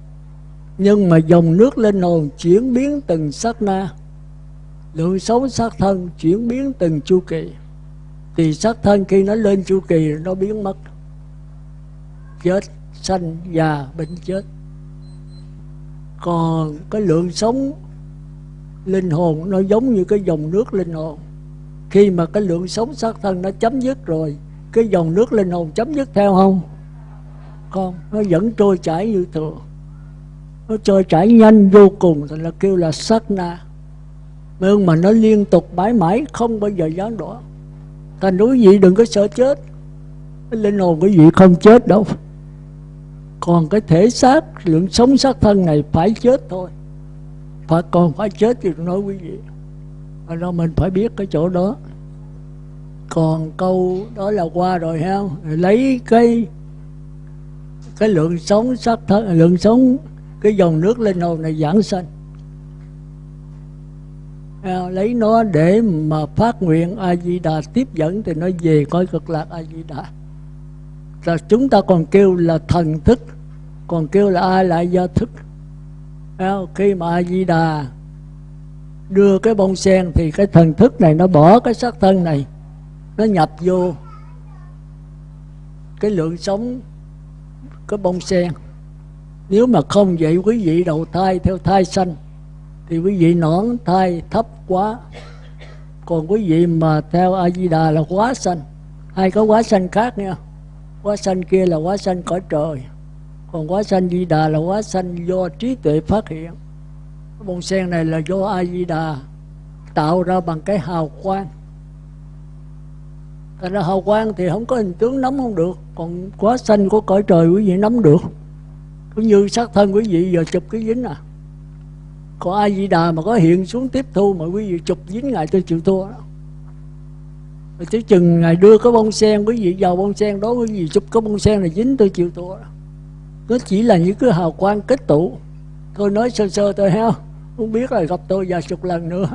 Nhưng mà dòng nước linh hồn chuyển biến từng sát na, lượng sống sắc thân chuyển biến từng chu kỳ. Thì sắc thân khi nó lên chu kỳ, nó biến mất chết, sanh già bệnh chết. Còn cái lượng sống linh hồn nó giống như cái dòng nước linh hồn. Khi mà cái lượng sống xác thân nó chấm dứt rồi, cái dòng nước linh hồn chấm dứt theo không? Con nó vẫn trôi chảy như thường. Nó trôi chảy nhanh vô cùng thì là kêu là sát na. Nhưng mà nó liên tục mãi mãi, không bao giờ gián đoạn. Thành đối vị đừng có sợ chết. Linh hồn của vị không chết đâu còn cái thể xác, lượng sống xác thân này phải chết thôi. Phải còn phải chết thì nói quý vị đó mình phải biết cái chỗ đó. Còn câu đó là qua rồi, ha? Lấy cái cái lượng sống xác thân, lượng sống cái dòng nước linh hồn này giảng sanh. À, lấy nó để mà phát nguyện a di đà tiếp dẫn thì nó về coi cực lạc a di đà là chúng ta còn kêu là thần thức. Còn kêu là ai lại do thức. Khi mà a di đà đưa cái bông sen thì cái thần thức này nó bỏ cái xác thân này, nó nhập vô cái lượng sống, cái bông sen. Nếu mà không vậy quý vị đầu thai theo thai sanh, thì quý vị nõn thai thấp quá. Còn quý vị mà theo a di đà là quá sanh. Hai có quá sanh khác nha quá sanh kia là quá sanh cõi trời. Còn quá sanh di đà là quá sanh do trí tuệ phát hiện. Cái bông sen này là do a di đà tạo ra bằng cái hào quang. Thành ra hào quang thì không có hình tướng nắm không được. Còn quá xanh của cõi trời quý vị nắm được. Cũng như xác thân quý vị giờ chụp cái dính à. Còn ai di đà mà có hiện xuống tiếp thu Mà quý vị chụp dính Ngài tôi chịu thua đó tới chừng ngày đưa cái bông sen, Quý vị vào bông sen đó, Quý vị chụp cái bông sen này dính tôi chịu thua Nó chỉ là những cái hào quang kết tụ Tôi nói sơ sơ tôi heo Không biết là gặp tôi vài chục lần nữa.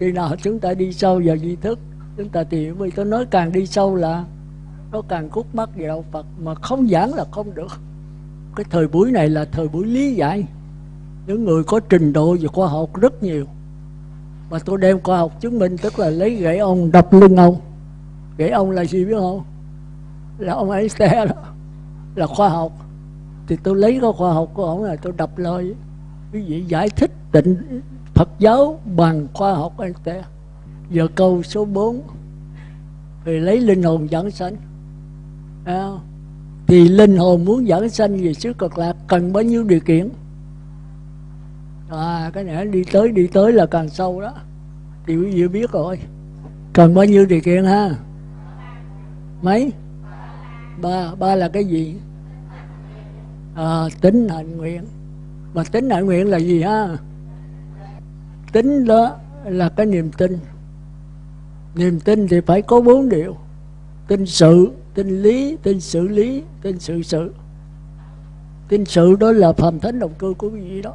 Khi nào chúng ta đi sâu vào di thức, chúng ta tìm vì tôi nói càng đi sâu là nó càng khúc mắc về đạo Phật, mà không giảng là không được. Cái thời buổi này là thời buổi lý giải. Những người có trình độ về khoa học rất nhiều mà tôi đem khoa học chứng minh tức là lấy gãy ông đập lưng ông. Gãy ông là gì biết không? Là ông ấy xe đó là khoa học. Thì tôi lấy cái khoa học của ông là tôi đập lời. Quý vị giải thích tịnh Phật giáo bằng khoa học anh ta? giờ câu số 4 thì lấy linh hồn dẫn sanh. À, thì linh hồn muốn dẫn sanh về xứ cực lạc cần bao nhiêu điều kiện? À cái này đi tới đi tới là càng sâu đó. Thì quý vị biết rồi. Cần bao nhiêu điều kiện ha? Mấy? Ba ba là cái gì? À, tính hạnh nguyện. Mà tính hạnh nguyện là gì ha? Tính đó là cái niềm tin. Niềm tin thì phải có bốn điều. Tin sự tin lý tin xử lý tin sự sự. Tin sự đó là phàm thánh động cơ của quý vị đó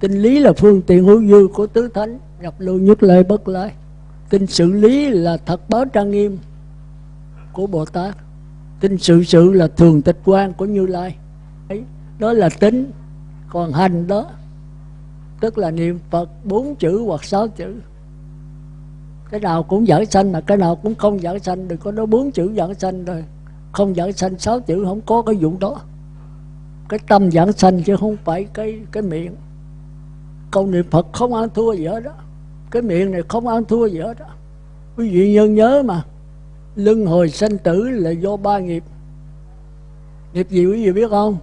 kinh lý là phương tiện hữu dư của tứ thánh nhập lưu nhất lệ bất lợi Kinh xử lý là thật báo trang nghiêm của bồ tát. Kinh sự sự là thường tịch quan của như lai. Ấy, đó là tính, còn hành đó, tức là niệm phật bốn chữ hoặc sáu chữ. Cái nào cũng giảng sanh mà cái nào cũng không giảng sanh, đừng có nói bốn chữ giảng sanh rồi không giảng sanh sáu chữ, không có cái vụ đó. Cái tâm giảng sanh chứ không phải cái cái miệng câu niệm phật không ăn thua gì hết đó. Cái miệng này không ăn thua gì hết đó. Quý vị nhân nhớ mà luân hồi sanh tử là do ba nghiệp. Nghiệp gì quý vị biết không?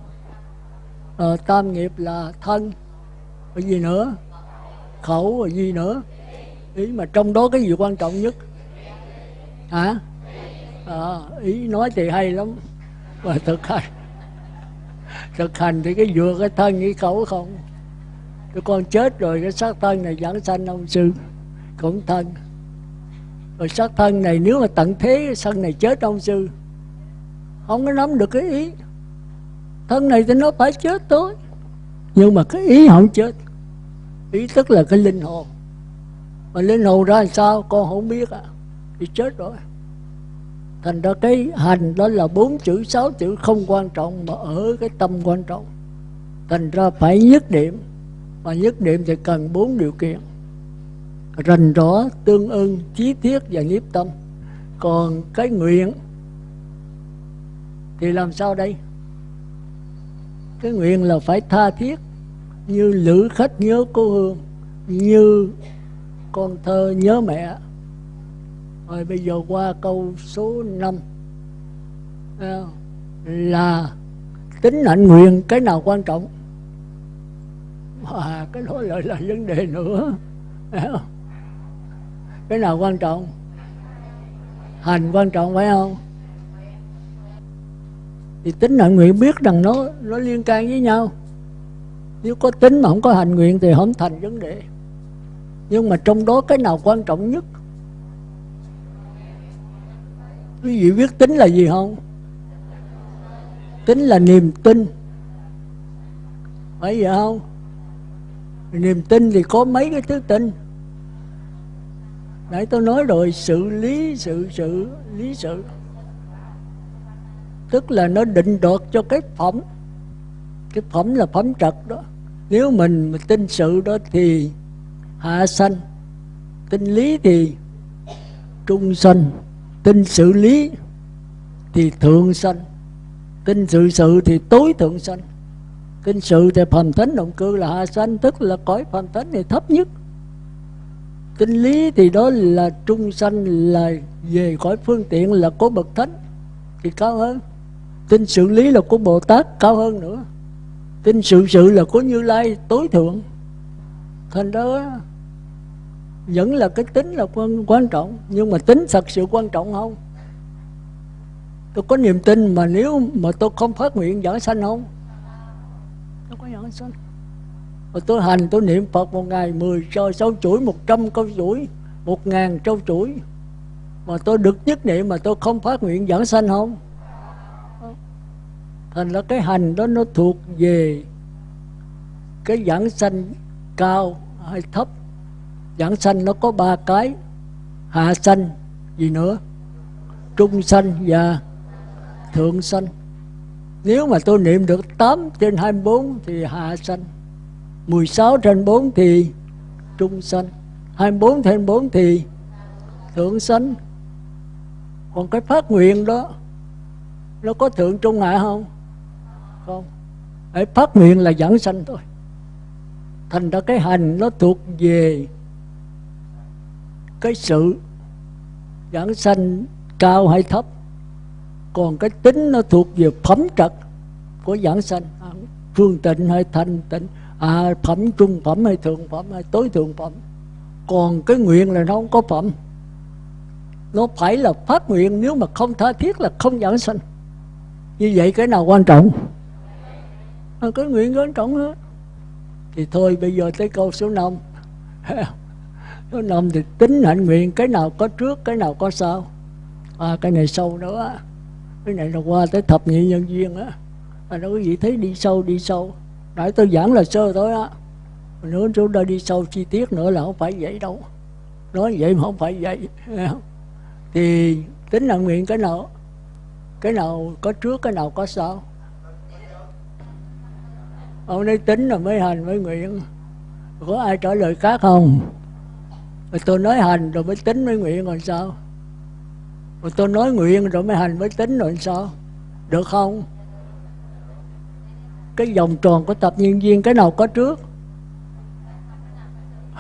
À, tam nghiệp là thân cái gì nữa? Khẩu và gì nữa? Ý mà trong đó cái gì quan trọng nhất? Hả? À, ý nói thì hay lắm mà thực hành. Thực hành thì cái vừa cái thân cái khẩu không? Cái con chết rồi, cái xác thân này giảng sanh ông sư, cũng thân. Rồi xác thân này nếu mà tận thế, thân này chết ông sư, không có nắm được cái ý. Thân này thì nó phải chết thôi, nhưng mà cái ý không chết. Ý tức là cái linh hồn. Mà linh hồn ra làm sao, con không biết à. Thì chết rồi. Thành ra cái hành đó là bốn chữ, sáu chữ không quan trọng, mà ở cái tâm quan trọng. Thành ra phải nhất điểm mà nhất điểm thì cần bốn điều kiện. Rành rõ tương ưng chí thiết và nhiếp tâm. Còn cái nguyện thì làm sao đây? Cái nguyện là phải tha thiết như lữ khách nhớ cô hương như con thơ nhớ mẹ. Rồi bây giờ qua câu số 5 à, là tính hạnh nguyện cái nào quan trọng? À, cái đó lại là vấn đề nữa. Cái nào quan trọng? Hành quan trọng phải không? Thì tính hạnh nguyện biết rằng nó nó liên can với nhau. Nếu có tính mà không có hành nguyện thì không thành vấn đề. Nhưng mà trong đó cái nào quan trọng nhất? Quý vị biết tính là gì không? Tính là niềm tin. Phải vậy không? Niềm tin thì có mấy cái thứ tin. Nãy tôi nói rồi, sự lý, sự sự, lý, sự. Tức là nó định đoạt cho cái phẩm. Cái phẩm là phẩm trật đó. Nếu mình mà tin sự đó thì hạ sanh. Tin lý thì trung sanh. Tin sự lý thì thượng sanh. Tin sự sự thì tối thượng sanh kinh sự thì phần thánh động cư là hạ sanh tức là cõi phần thánh thì thấp nhất. Kinh lý thì đó là trung sanh là về cõi phương tiện là có bậc thánh thì cao hơn. Kinh sự lý là của bồ tát cao hơn nữa. Kinh sự sự là của như lai tối thượng. Thành đó vẫn là cái tính là quan, quan trọng nhưng mà tính thật sự quan trọng không? Tôi có niềm tin mà nếu mà tôi không phát nguyện giảng sanh không? Giảng sanh mà tôi hành tôi niệm phật một ngày mười cho sáu chuỗi một trăm câu chuỗi một ngàn câu chuỗi. Mà tôi được nhất niệm mà tôi không phát nguyện giảng sanh không? Thành ra cái hành đó nó thuộc về cái giảng sanh cao hay thấp. Giảng sanh nó có ba cái hạ sanh gì nữa? Trung sanh và thượng sanh nếu mà tôi niệm được 8 trên 24 thì hạ sanh 16 trên 4 thì trung sanh 24 trên 4 thì thượng sanh. Còn cái phát nguyện đó, nó có thượng trung hạ không? Không. Để phát nguyện là giảng sanh thôi. Thành ra cái hành nó thuộc về cái sự giảng sanh cao hay thấp còn cái tính nó thuộc về phẩm trật của giảng sanh. À, phương tịnh hay thanh tịnh à, phẩm trung phẩm hay thượng phẩm hay tối thượng phẩm. Còn cái nguyện là nó không có phẩm. Nó phải là phát nguyện nếu mà không tha thiết là không giảng sanh. Như vậy cái nào quan trọng? À, cái nguyện quan trọng hết. Thì thôi bây giờ tới câu số 5 số 5 thì tính hạnh nguyện cái nào có trước cái nào có sau. À, cái này sâu nữa cái này là qua tới thập nhị nhân duyên á. Anh nói quý gì thấy đi sâu đi sâu. Nãy tôi giảng là sơ thôi á. Nữa chúng ta đi sâu chi tiết nữa là không phải vậy đâu. Nói vậy mà không phải vậy. Thì tính là nguyện cái nào cái nào có trước, cái nào có sau. Ông nói tính là mới hành, mới nguyện. Có ai trả lời khác không? Rồi tôi nói hành rồi mới tính mới nguyện còn sao? Rồi tôi nói nguyện rồi mới hành mới tính rồi sao? Được không? Cái vòng tròn của tập nhân viên cái nào có trước?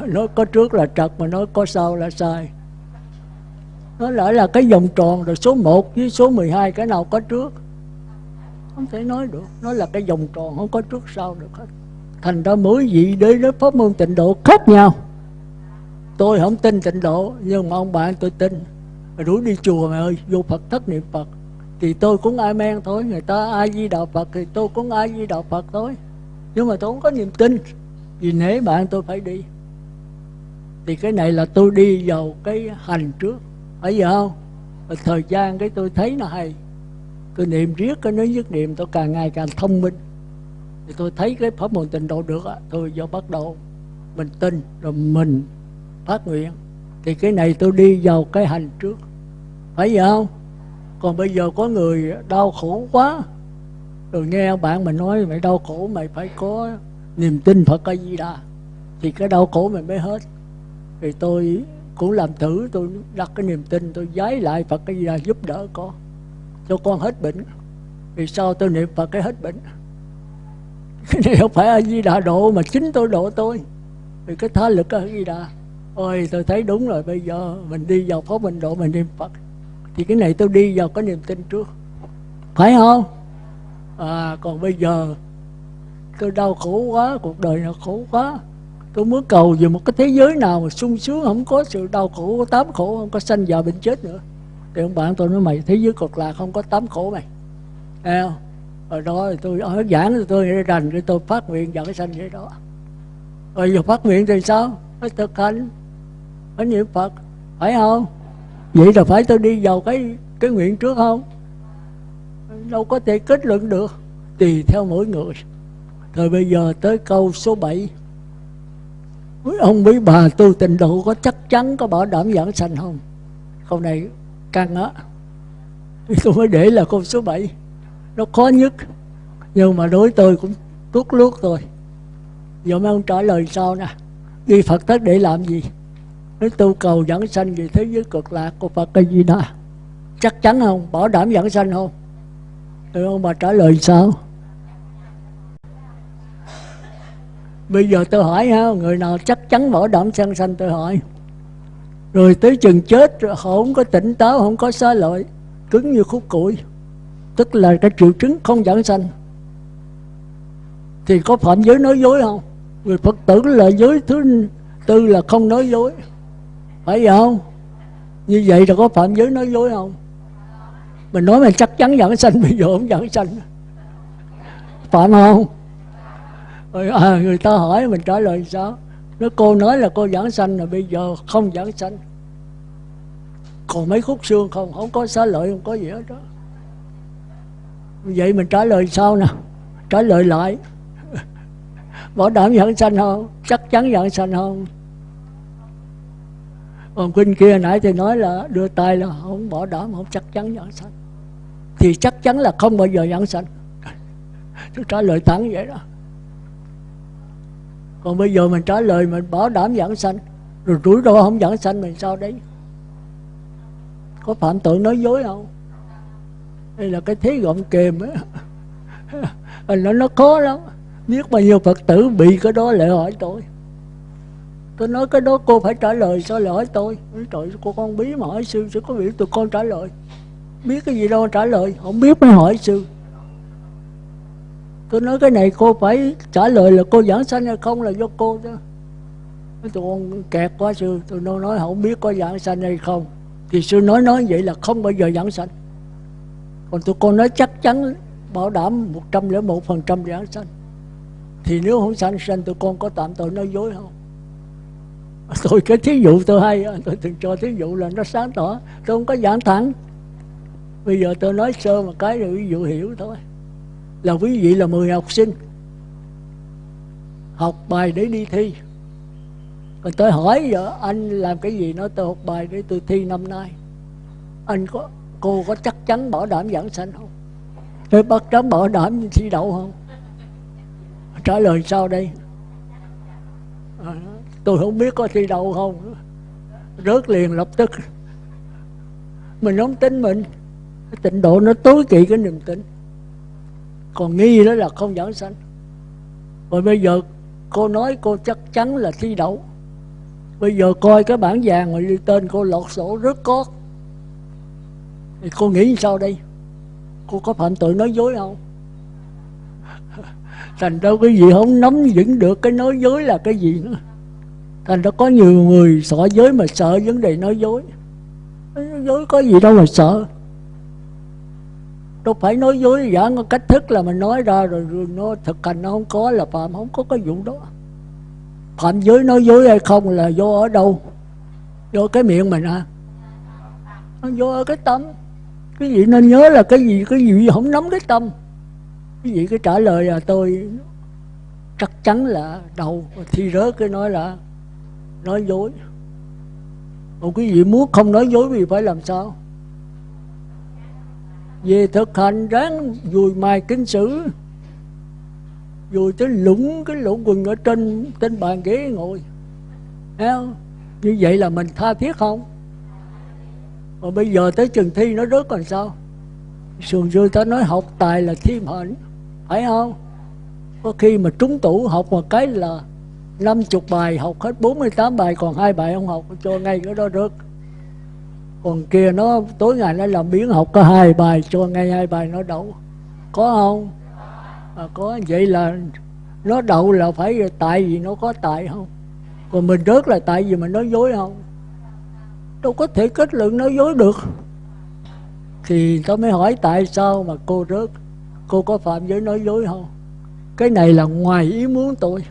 Nói có trước là trật mà nói có sau là sai. Nó lại là cái vòng tròn rồi số 1 với số 12 cái nào có trước? Không thể nói được. Nó là cái vòng tròn không có trước sau được hết. Thành ra mỗi vị đến với pháp môn tịnh độ khác nhau. Tôi không tin tịnh độ, nhưng mà ông bạn tôi tin rủ đi chùa mày ơi, vô phật thất niệm phật. Thì tôi cũng ai men thôi, người ta ai di đạo phật thì tôi cũng ai di đạo phật thôi. Nhưng mà tôi không có niềm tin. Vì nể bạn tôi phải đi. Thì cái này là tôi đi vào cái hành trước. Phải vậy không? Và thời gian cái tôi thấy nó hay. Tôi niệm riết cái nói nhất niệm, tôi càng ngày càng thông minh. Thì tôi thấy cái pháp môn tịnh độ được á, tôi do bắt đầu mình tin, rồi mình phát nguyện. Thì cái này tôi đi vào cái hành trước phải vậy không? Còn bây giờ có người đau khổ quá. Rồi nghe bạn mình nói, mày đau khổ, mày phải có niềm tin Phật A Di Đà thì cái đau khổ mày mới hết. Thì tôi cũng làm thử, tôi đặt cái niềm tin, tôi giái lại Phật A Di Đà giúp đỡ con, cho con hết bệnh. Vì sao tôi niệm Phật cái hết bệnh? Cái này không phải A Di Đà độ mà chính tôi độ tôi vì cái tha lực A Di Đà ôi, tôi thấy đúng rồi, bây giờ mình đi vào pháp mình độ mình niệm Phật thì cái này tôi đi vào có niềm tin trước. Phải không? À còn bây giờ tôi đau khổ quá, cuộc đời nó khổ quá. Tôi muốn cầu về một cái thế giới nào mà sung sướng, không có sự đau khổ, tám khổ, không có sanh già bệnh chết nữa. Thì ông bạn tôi nói, mày, thế giới cực lạc, không có tám khổ mày. Thấy không? Rồi đó tôi ở giảng thì tôi đành rành tôi phát nguyện dẫn sanh vậy đó. Rồi giờ phát nguyện thì sao? Phải thực hành phải niệm phật. Phải không? Vậy là phải tôi đi vào cái cái nguyện trước không? Đâu có thể kết luận được. Tùy theo mỗi người. Rồi bây giờ tới câu số 7 Ông với bà tu tịnh độ có chắc chắn có bảo đảm giảng sanh không? Câu này căng á. Tôi mới để là câu số 7 Nó khó nhất. Nhưng mà đối tôi cũng tuốt luốt rồi. Giờ mấy ông trả lời sau nè? Đi Phật thất để làm gì? Nếu tu cầu dẫn sanh về thế giới cực lạc của Phật cái gì đó Chắc chắn không? Bảo đảm dẫn sanh không? Thì ông bà trả lời sao? Bây giờ tôi hỏi ha, người nào chắc chắn bảo đảm sanh sanh tôi hỏi. Rồi tới chừng chết họ không có tỉnh táo, không có xá lợi, cứng như khúc củi. Tức là cái triệu chứng không dẫn sanh. Thì có phạm giới nói dối không? Người Phật tử là giới thứ tư là không nói dối. Phải vậy không? Như vậy là có phạm giới nói dối không? Mình nói mình chắc chắn giảng sanh, bây giờ không giảng sanh. Phạm không? rồi à, người ta hỏi mình trả lời sao nếu cô nói là cô giảng sanh là bây giờ không giảng sanh còn mấy khúc xương không không có xá lợi không có gì hết đó vậy mình trả lời sao nè trả lời lại bảo đảm giảng sanh không chắc chắn giảng sanh không còn kinh kia nãy thì nói là đưa tay là không bỏ đảm không chắc chắn nhận sanh. Thì chắc chắn là không bao giờ nhận sanh. Tôi trả lời thẳng vậy đó. Còn bây giờ mình trả lời mình bảo đảm giảng sanh, rồi rủi ro không giảng sanh mình sao đấy? Có phạm tội nói dối không? Đây là cái thế gọng kềm á. Nó nó khó lắm. Biết bao nhiêu phật tử bị cái đó lại hỏi tôi tôi nói cái đó cô phải trả lời sao lại hỏi tôi? Trời cô con bí mà hỏi sư sẽ có biểu tụi con trả lời? Biết cái gì đâu trả lời không biết mới hỏi sư. Tôi nói cái này cô phải trả lời là cô giảng sanh hay không là do cô đó. Tụi con kẹt quá sư tôi nói, nói không biết có giảng sanh hay không. Thì sư nói nói vậy là không bao giờ giảng sanh. Còn tụi con nói chắc chắn bảo đảm một trăm lẻ một phần trăm giảng sanh. Thì nếu không sanh sanh tụi con có tạm tội nói dối không? tôi cái thí dụ tôi hay tôi thường cho thí dụ là nó sáng tỏ. Tôi không có giảng thẳng. Bây giờ tôi nói sơ một cái rồi ví dụ hiểu thôi. Là quý vị là 10 học sinh. Học bài để đi thi. Còn tôi hỏi giờ anh làm cái gì? Nói tôi học bài để tôi thi năm nay. Anh có cô có chắc chắn bảo đảm giảng sanh không? Tôi bắt chắn bảo đảm thi đậu không? Trả lời sau đây. À, tôi không biết có thi đậu không. Rớt liền lập tức. Mình không tin mình. Cái tịnh độ nó tối kỵ cái niềm tin. Còn nghi đó là không giảng sanh. Rồi bây giờ cô nói cô chắc chắn là thi đậu. Bây giờ coi cái bản vàng mà đi tên cô lọt sổ rất có. Thì cô nghĩ sao đây? Cô có phạm tội nói dối không? Thành ra cái gì không nắm vững được cái nói dối là cái gì nữa thành ra có nhiều người sợ giới mà sợ vấn đề nói dối. Nói dối có gì đâu mà sợ. Đâu phải nói dối giả có cách thức là mình nói ra rồi, rồi nó thực hành nó không có là phạm không có cái vụ đó. Phạm giới nói dối hay không là do ở đâu? Do cái miệng mình à do ở cái tâm. Cái gì nên nhớ là cái gì cái gì không nắm cái tâm. Cái gì cái trả lời là tôi chắc chắn là đầu thi rớt cái nói là nói dối. Còn cái gì muốn không nói dối thì phải làm sao? Về thực hành ráng dùi mài kinh sử dùi tới lũng cái lỗ quần ở trên trên bàn ghế ngồi. Thấy không? như vậy là mình tha thiết không? Mà bây giờ tới trường thi nó rớt còn sao? Sườn xưa ta nói học tài là thêm hạnh. Phải không? Có khi mà trúng tủ học một cái là 50 bài học hết 48 bài còn hai bài không học cho ngay cái đó rớt. Còn kia nó tối ngày nó làm biến học có hai bài cho ngay hai bài nó đậu. Có không? À, có. Vậy là nó đậu là phải tại vì nó có tại không? Còn mình rớt là tại vì mình nói dối không? Đâu có thể kết luận nói dối được. Thì tôi mới hỏi tại sao mà cô rớt? Cô có phạm giới nói dối không? Cái này là ngoài ý muốn tôi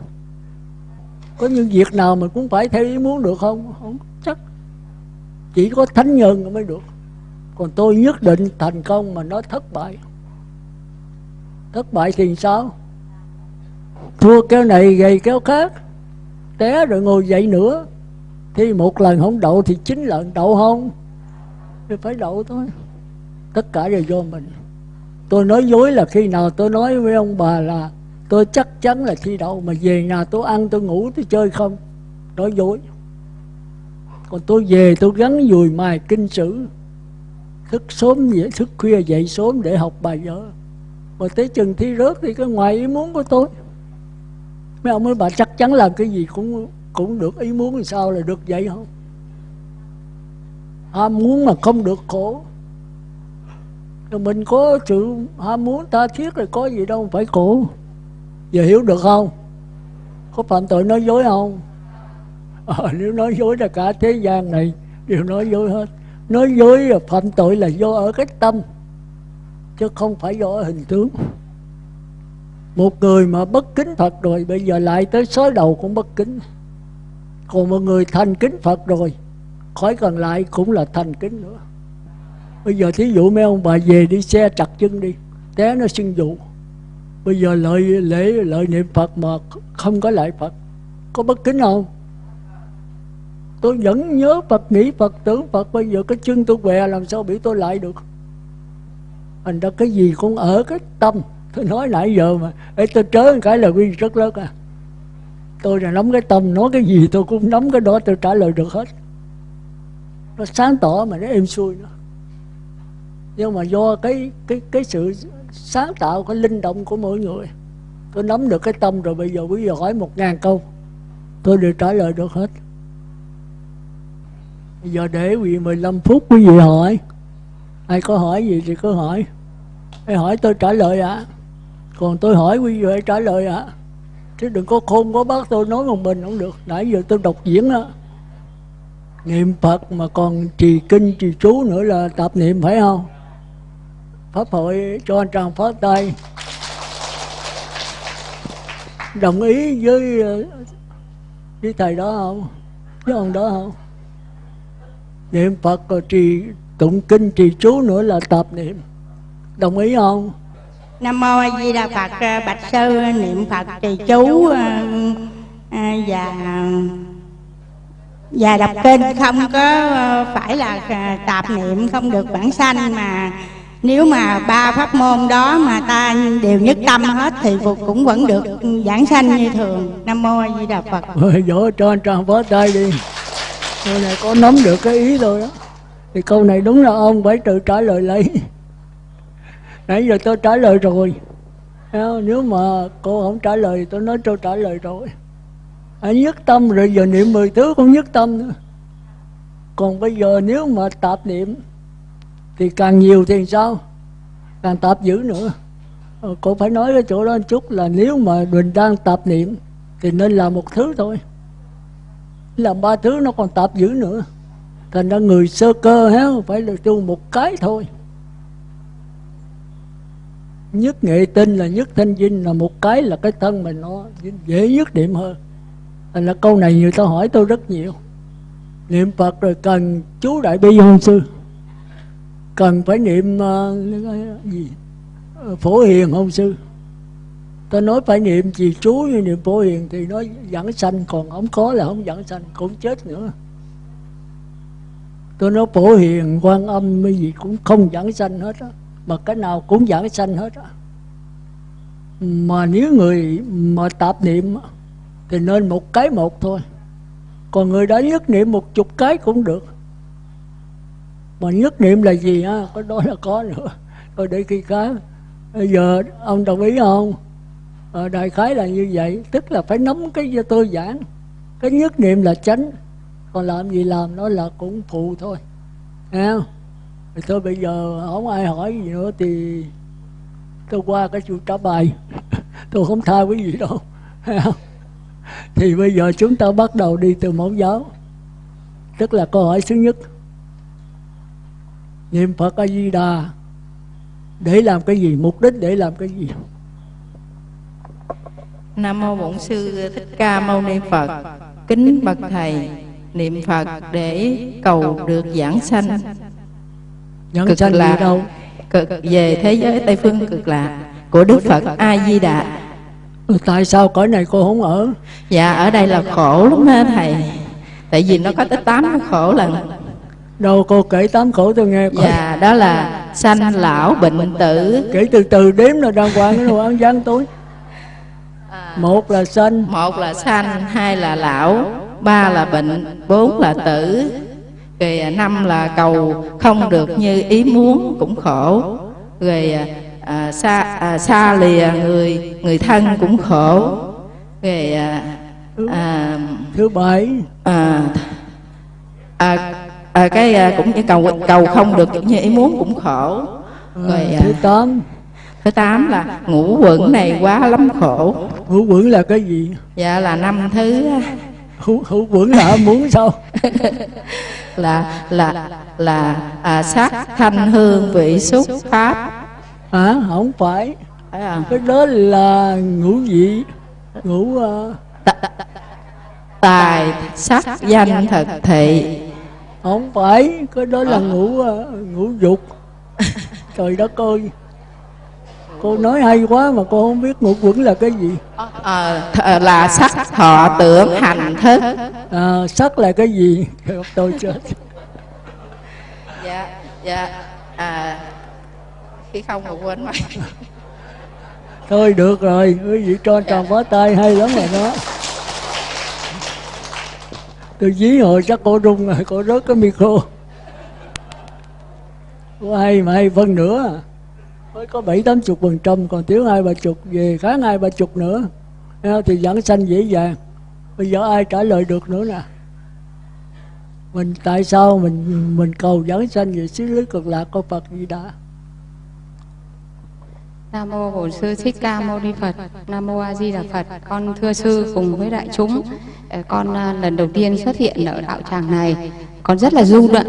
có những việc nào mình cũng phải theo ý muốn được không? Không chắc. Chỉ có thánh nhân mới được. Còn tôi nhất định thành công mà nó thất bại. Thất bại thì sao? Thua kéo này gầy kéo khác, té rồi ngồi dậy nữa. Thì một lần không đậu thì chín lần đậu không? Thì phải đậu thôi. Tất cả đều do mình. Tôi nói dối là khi nào tôi nói với ông bà là tôi chắc chắn là thi đậu, mà về nhà tôi ăn, tôi ngủ, tôi chơi không? Nói dối. Còn tôi về, tôi gắn dùi mài kinh sử. Thức sớm dậy thức khuya dậy sớm để học bài vở. Mà tới chừng thi rớt thì cái ngoài ý muốn của tôi. Mấy ông mới bà chắc chắn làm cái gì cũng cũng được, ý muốn thì sao là được vậy không ham muốn mà không được khổ. Rồi mình có sự ham muốn tha thiết rồi có gì đâu, phải khổ giờ hiểu được không? Có phạm tội nói dối không? À, nếu nói dối là cả thế gian này đều nói dối hết. Nói dối là phạm tội là do ở cái tâm chứ không phải do ở hình tướng. Một người mà bất kính Phật rồi bây giờ lại tới sói đầu cũng bất kính. Còn một người thành kính Phật rồi khỏi cần lại cũng là thành kính nữa. Bây giờ thí dụ mấy ông bà về đi xe chặt chân đi té nó xưng dụ bây giờ lợi lễ lợi niệm Phật mà không có lại Phật có bất kính không? Tôi vẫn nhớ Phật nghĩ Phật tưởng Phật. Bây giờ cái chân tôi què làm sao bị tôi lại được? Anh ra cái gì cũng ở cái tâm. Tôi nói nãy giờ mà Ê, tôi trớ cái là quy rất lớn à. Tôi là nắm cái tâm nói cái gì tôi cũng nắm cái đó tôi trả lời được hết. Nó sáng tỏ mà nó êm xuôi nữa. Nhưng mà do cái cái cái sự sáng tạo cái linh động của mỗi người. Tôi nắm được cái tâm rồi, bây giờ quý vị hỏi một ngàn câu, tôi đều trả lời được hết. Bây giờ để quý vị 15 phút, quý vị hỏi. Ai có hỏi gì thì cứ hỏi. Ai hỏi tôi trả lời ạ. À. còn tôi hỏi quý vị hãy trả lời ạ. À. chứ đừng có khôn, có bác tôi nói một mình không được. Nãy giờ tôi đọc diễn đó niệm phật mà còn trì kinh, trì chú nữa là tập niệm phải không? Pháp hội cho anh tràng phát tay. Đồng ý với ờ, với thầy đó không? Với ông đó không? Niệm phật rồi trì tụng kinh, trì chú nữa là tập niệm. Đồng ý không? Nam mô a di đà phật ờ, bạch sư, niệm phật, trì chú ờ, và và đọc kinh không có phải là tạp niệm, không được bản sanh mà nếu mà ba pháp môn đó mà ta đều nhất tâm hết thì cũng vẫn được giảng sanh như thường. Nam mô a di đà phật. Rồi dỗ cho anh tròn võ tay đi. Câu này có nắm được cái ý rồi đó. Thì câu này đúng là ông phải tự trả lời lấy. Nãy giờ tôi trả lời rồi. Nếu mà cô không trả lời tôi nói tôi trả lời rồi. Anh nhất tâm rồi giờ niệm mười thứ cũng nhất tâm nữa. Còn bây giờ nếu mà tạp niệm thì càng nhiều thì sao? Càng tạp dữ nữa. Ờ, cô phải nói cái chỗ đó một chút là nếu mà mình đang tạp niệm thì nên làm một thứ thôi. Làm ba thứ nó còn tạp dữ nữa. Thành ra người sơ cơ héo phải là tu một cái thôi. Nhất nghệ tinh là nhất thanh dinh là một cái là cái thân mình nó dễ nhất điểm hơn. Thành ra câu này người ta hỏi tôi rất nhiều. Niệm phật rồi cần chú đại bi hôn sư cần phải niệm uh, gì? Ờ, phổ hiền không sư? Ta nói phải niệm gì chú như niệm phổ hiền thì nó dẫn sanh còn không có là không dẫn sanh cũng chết nữa. Tôi nói phổ hiền quan âm cái gì cũng không dẫn sanh hết á mà cái nào cũng dẫn sanh hết á. Mà nếu người mà tạp niệm thì nên một cái một thôi. Còn người đã nhất niệm một chục cái cũng được mà nhất niệm là gì á? Có đó là có nữa. Rồi để khi khác. Bây giờ ông đồng ý không? À, đại khái là như vậy. Tức là phải nắm cái cho tôi giảng. Cái nhất niệm là tránh còn làm gì làm nó là cũng phụ thôi. Nghe không? Thì thôi bây giờ không ai hỏi gì nữa thì tôi qua cái chú trả bài. Tôi không tha quý vị đâu. Thì bây giờ chúng ta bắt đầu đi từ mẫu giáo. Tức là câu hỏi thứ nhất niệm phật a di đà để làm cái gì? Mục đích để làm cái gì? Nam mô bổn sư thích ca mâu ni phật. Kính bậc thầy niệm phật để cầu được giảng sanh. Cực sanh lạc. đâu? Cực về thế giới tây phương cực lạc của đức phật a di đà ừ, tại sao cõi này cô không ở? Dạ ở đây là khổ lắm ha thầy? Tại vì nó có tới tám khổ lần đâu cô kể tám khổ tôi nghe coi. dạ đó là sanh lão bệnh tử. Kể từ từ đếm là đàng hoàng cái đồ ăn gian tối một là sanh. Một là sanh hai là lão ba là bệnh bốn là tử. Rồi năm là cầu không được như ý muốn cũng khổ. Rồi à, xa à, xa lìa người người thân cũng khổ. Rồi à, à, thứ bảy. à, à, à, cái à, cũng như cầu cầu không được như ý muốn cũng khổ. rồi à, thứ tám. thứ tám là ngũ quẩn này quá lắm khổ. Ngũ quẩn là cái gì? Dạ là năm thứ ngũ, ngũ quẩn là muốn sao? Là là là à, sắc thanh hương vị xúc pháp. À không phải. À. cái đó là ngũ vị ngũ uh... tài sắc danh thực thị không phải cái đó là ngũ uh, ngũ dục. Trời đất ơi. Cô nói hay quá mà cô không biết ngũ quẩn là cái gì. À, là sắc thọ tưởng hành thức. À, sắc là cái gì? Tôi chết. Dạ dạ à khi không mà quên mất thôi được rồi quý vị cho tròn dạ. bó tay hay lắm rồi đó tôi dí hồi chắc cô rung rồi cô rớt cái micro. Có hai mà hay phân nữa. Mới có bảy, tám chục phần trăm, còn thiếu hai, ba chục, về kháng hai, ba chục nữa. Thì giảng sanh dễ dàng. Bây giờ ai trả lời được nữa nè? Mình tại sao mình mình cầu giảng sanh về xứ lưới cực lạc của Phật gì đã? Nam mô Bổn sư Thích Ca Mâu Ni Phật. Nam mô A Di Đà Phật. Con thưa sư cùng với đại chúng, ờ, con à, lần đầu tiên xuất hiện ở đạo tràng này, con rất là rung động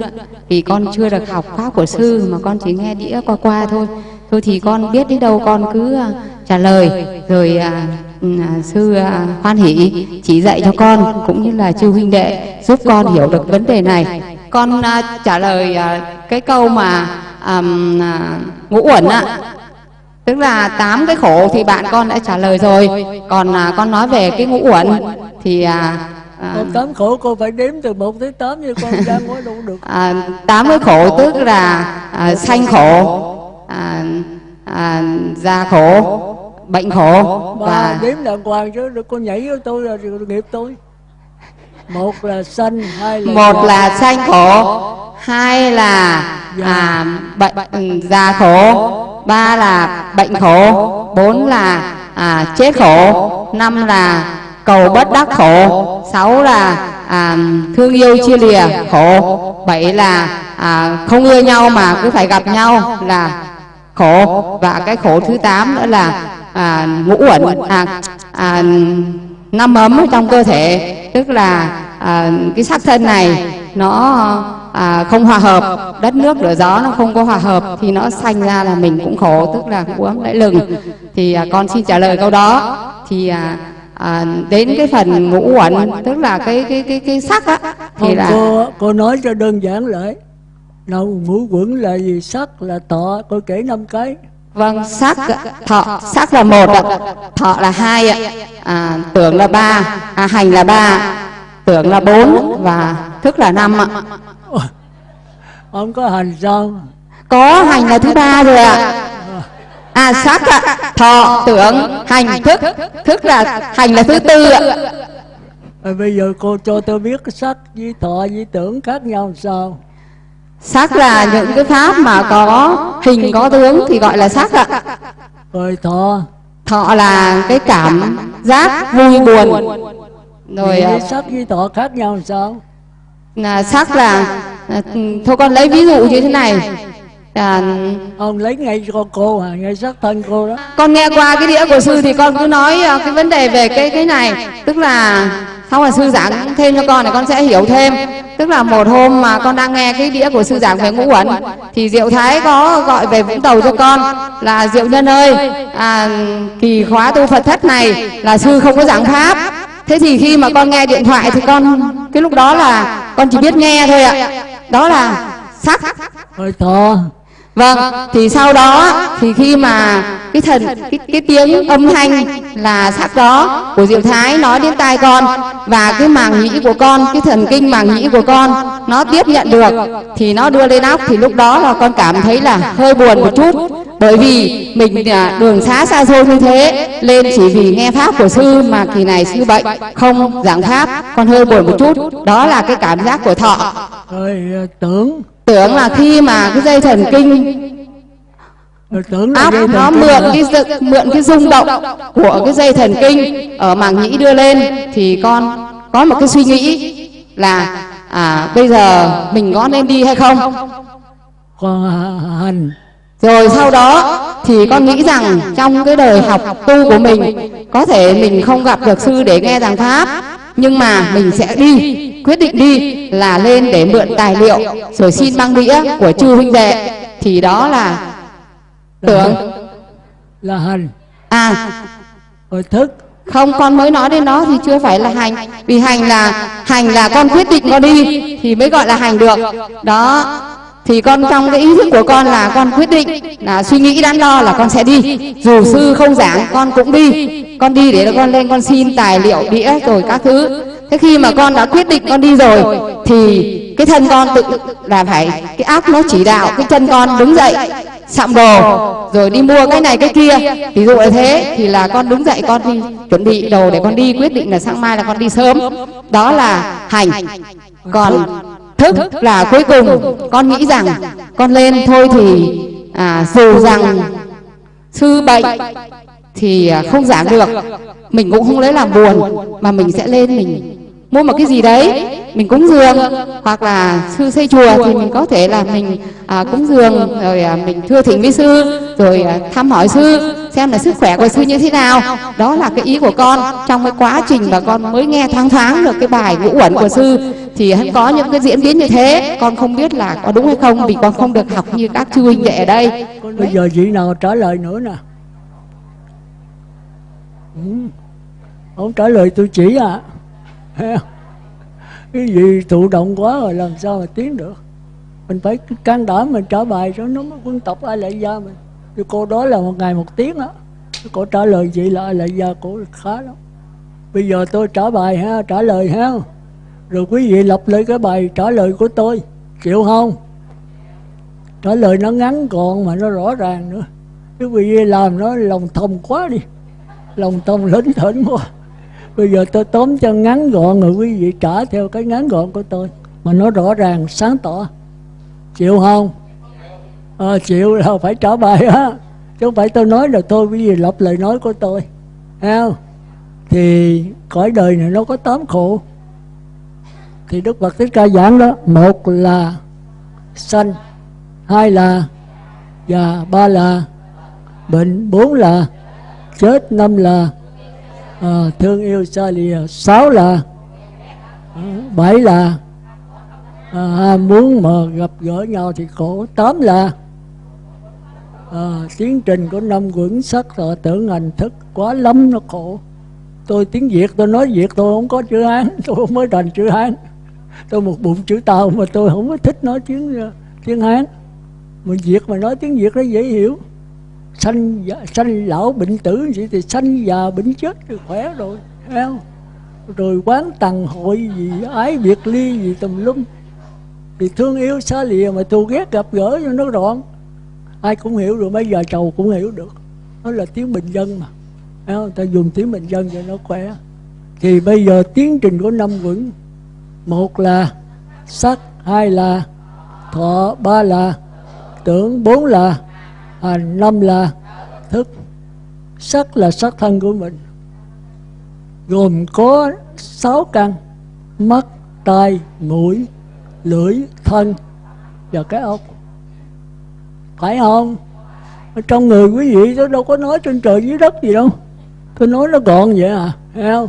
vì con chưa được học pháp của sư mà con chỉ nghe đĩa qua qua thôi. Thôi thì con biết đến đâu con cứ à, trả lời rồi à, ừ, à, sư à, hoan hỷ chỉ dạy cho con cũng như là chư huynh đệ giúp con hiểu được vấn đề này. Con à, trả lời à, cái câu mà à, à, ngũ uẩn ạ tức là tám cái khổ thì bạn con đã trả lời rồi. Còn à, con nói về cái ngũ uẩn thì à, à, tám khổ cô phải đếm từ một tới tám như con ra nói đâu được. À, tám cái khổ tức là à, sanh khổ à, à, già khổ bệnh khổ và đếm đàng hoàng chứ con nhảy với tôi là nghiệp tôi. Một là sanh hai là một là sanh khổ hai là à, bệnh già khổ ba là bệnh khổ bốn là à, chết khổ năm là cầu bất đắc khổ sáu là à, thương yêu chia lìa khổ bảy là à, không ưa nhau mà cứ phải gặp nhau là khổ và cái khổ thứ tám nữa là à, ngũ uẩn à, à, năm ấm trong cơ thể tức là à, cái sắc thân này nó à, không hòa hợp. Đất nước lửa gió nó không có hòa hợp thì nó sanh ra là mình cũng khổ tức là uống lẫy lừng. Thì à, con xin trả lời câu đó. Thì à, à, đến cái phần ngũ uẩn tức là cái cái cái cái sắc á thì là cô cô nói cho đơn giản lại. Nào ngũ quẩn là gì? Sắc là tọ cô kể năm cái. Vâng sắc thọ. Sắc là một ạ. Thọ là hai ạ. À, tưởng là ba. À, hành là ba. Tưởng là bốn và thức là năm ạ ông có hành sao có hành là thứ ba rồi ạ. à sắc ạ. thọ tưởng hành thức. thức là hành là thứ tư ạ. à, bây giờ cô cho tôi biết cái sắc với thọ với tưởng khác nhau sao? Sắc là những cái pháp mà có hình có tướng thì gọi là sắc ạ. Rồi thọ. Thọ là cái cảm giác vui buồn. rồi à, sắc với thọ khác nhau sao là sắc là thôi con lấy ví dụ như thế này. À, ông lấy ngay cho cô à ngay sắc thân cô đó. con nghe qua cái đĩa của sư thì con cứ nói ờ, cái vấn đề về cái cái này. Tức là sau là sư giảng thêm cho con thì con sẽ hiểu thêm. Tức là một hôm mà con đang nghe cái đĩa của sư giảng về ngũ uẩn thì diệu thái có gọi về vũng tàu cho con là diệu nhân ơi à, kỳ khóa tu phật thất này là sư không có giảng pháp thế thì khi mà con nghe điện thoại thì con cái lúc đó là con chỉ biết nghe thôi ạ. Đó là sắc hơi to Vâng, thì sau đó thì khi mà cái thần cái, cái tiếng âm thanh là sắc đó của Diệu Thái nói đến tai con và cái màng nhĩ của con, cái thần kinh màng nhĩ của con nó tiếp nhận được thì nó đưa lên óc thì lúc đó là con cảm thấy là hơi buồn một chút bởi vì mình à, đường xá xa xôi như thế lên chỉ vì nghe pháp của sư mà kỳ này sư bệnh không giảng pháp con hơi buồn một chút. Đó là cái cảm giác của thọ. Rồi à, tưởng. Tưởng là khi mà cái dây thần kinh là áp nó mượn cái mượn cái rung động của cái dây thần kinh ở màng nhĩ đưa lên thì con có một cái suy nghĩ là à bây giờ mình có nên đi hay không? Còn à, hành rồi sau đó thì con nghĩ rằng trong cái đời học tu của mình có thể mình không gặp được sư để nghe giảng pháp nhưng mà mình sẽ đi quyết định đi là lên để mượn tài liệu rồi xin băng đĩa của chư huynh đệ. Thì đó là tưởng. Là hành. À rồi thức. không con mới nói đến đó thì chưa phải là hành. Vì hành là hành là con quyết định con đi thì mới gọi là hành được. Đó thì con trong cái ý thức của con là con quyết định, là suy nghĩ đắn đo là con sẽ đi. Dù sư không giảng, con cũng đi. Con đi để con lên, con xin tài liệu, đĩa rồi các thứ. Thế khi mà con đã quyết định con đi rồi, thì cái thân con tự là phải, cái áp nó chỉ đạo, cái chân con đứng dậy, sạm đồ rồi đi mua cái này cái kia. Ví dụ là thế, thì là con đứng dậy, con đi chuẩn bị đồ để con đi. Quyết định là sáng mai là con đi sớm. Đó là hành. Còn thức là cuối cùng. Con nghĩ rằng con lên thôi thì à, dù rằng sư bệnh thì à, không giảng được. Mình cũng không lấy làm buồn mà mình sẽ lên mình mua một cái gì đấy mình cúng dường. hoặc là sư xây chùa thì mình có thể là mình à, cúng dường rồi à, mình thưa thỉnh với sư rồi à, thăm hỏi sư xem là sức khỏe của sư như thế nào. Đó là cái ý của con. Trong cái quá trình mà con mới nghe thoáng thoáng được cái bài ngũ uẩn của sư thì hắn có những cái diễn biến như thế. Con không biết là có đúng hay không vì con không được học như các chư huynh đệ ở đây. Bây giờ chị nào trả lời nữa nè? Ừ. ông trả lời tôi chỉ à? Cái gì thụ động quá rồi làm sao mà tiến được? Mình phải can đảm mình trả bài cho nó mới quân tập ai lại gia mình. Thì cô đó là một ngày một tiếng á. Cô trả lời chị là ai lại gia cô khá lắm. Bây giờ tôi trả bài ha, trả lời ha. Rồi quý vị lặp lại cái bài trả lời của tôi, chịu không? Trả lời nó ngắn gọn mà nó rõ ràng nữa. Cái quý vị làm nó lòng thông quá đi. Lòng thông lớn thỉnh quá bây giờ tôi tóm cho ngắn gọn rồi quý vị trả theo cái ngắn gọn của tôi. Mà nó rõ ràng sáng tỏ. Chịu không? À, chịu là phải trả bài á. Chứ không phải tôi nói là tôi quý vị lặp lời nói của tôi. Không? Thì cõi đời này nó có tám khổ. Thì đức phật thích ca giảng đó một là sanh hai là già ba là bệnh bốn là chết năm là à, thương yêu xa lìa. Sáu là à, bảy là à, muốn mà gặp gỡ nhau thì khổ. Tám là à, tiến trình của năm quẩn sắc thọ tưởng hành thức quá lắm nó khổ. Tôi tiếng việt tôi nói việt tôi không có chữ hán tôi không mới thành chữ hán. Tôi một bụng chữ tàu mà tôi không có thích nói tiếng tiếng hán. Mà việt mà nói tiếng việt nó dễ hiểu sanh già, sanh lão bệnh tử vậy thì sanh già bệnh chết thì khỏe rồi thấy không? Rồi quán tầng hội gì ái biệt ly gì tùm lum. Thì thương yêu xa lìa mà thù ghét gặp gỡ cho nó đoạn ai cũng hiểu rồi mấy giờ trầu cũng hiểu được. Nó là tiếng bình dân mà thấy không? ta dùng tiếng bình dân cho nó khỏe. Thì bây giờ tiến trình của năm vững một là sắc hai là thọ ba là tưởng bốn là Ờ, hành năm là thức, sắc là sắc thân của mình. Gồm có sáu căn, mắt, tai, mũi, lưỡi, thân và cái ốc. Phải không? Ở trong người quý vị tôi đâu có nói trên trời dưới đất gì đâu. Tôi nói nó gọn vậy à thấy không?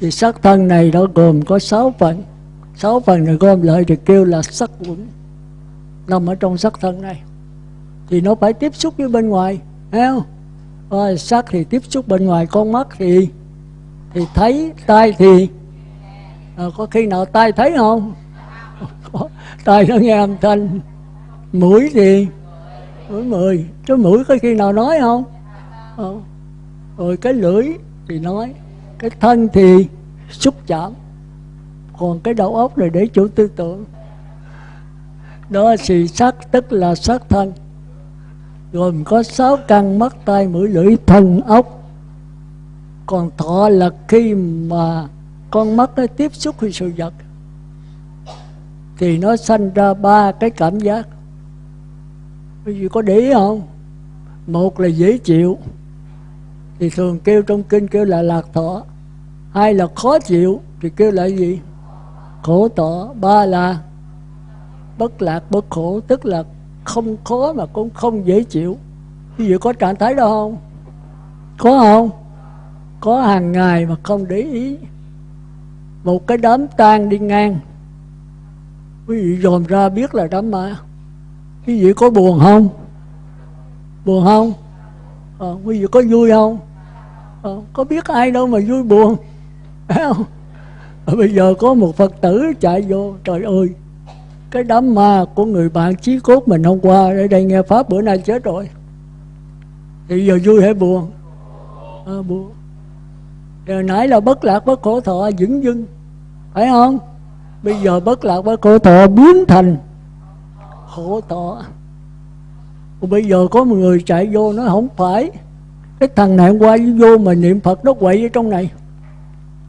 Thì sắc thân này nó gồm có sáu phần. Sáu phần này gom lại thì kêu là sắc quẩn. Nằm ở trong sắc thân này thì nó phải tiếp xúc với bên ngoài thấy không? Ờ, à, sắc thì tiếp xúc bên ngoài con mắt thì thì thấy tai thì. À, có khi nào tai thấy không? Tai nó nghe âm thanh. Mũi thì mũi mười. Chứ mũi có khi nào nói không? À, rồi cái lưỡi thì nói cái thân thì xúc chạm. Còn cái đầu óc này để chủ tư tưởng. Đó thì sắc tức là sắc thân gồm có sáu căn mắt, tai, mũi, lưỡi thân ốc. Còn thọ là khi mà con mắt nó tiếp xúc với sự vật, thì nó sanh ra ba cái cảm giác. Quý vị có để ý không? Một là dễ chịu, thì thường kêu trong kinh kêu là lạc thọ. Hai là khó chịu, thì kêu là gì? Khổ thọ. Ba là bất lạc, bất khổ, tức là không khó mà cũng không dễ chịu. Ví dụ có trạng thái đó không? Có không? Có hàng ngày mà không để ý. Một cái đám tang đi ngang. Quý vị dòm ra biết là đám ma. Quý vị có buồn không? Buồn không? À, quý vị có vui không? À, có biết ai đâu mà vui buồn. Phải không? À, bây giờ có một phật tử chạy vô trời ơi cái đám ma của người bạn chí cốt mình hôm qua ở đây nghe pháp bữa nay chết rồi. Thì giờ vui hay buồn? À, buồn. Giờ nãy là bất lạc bất khổ thọ dững dưng. Phải không? Bây giờ bất lạc bất khổ thọ biến thành khổ thọ. Còn bây giờ có một người chạy vô nó không phải. Cái thằng này hôm qua vô mà niệm phật nó quậy ở trong này.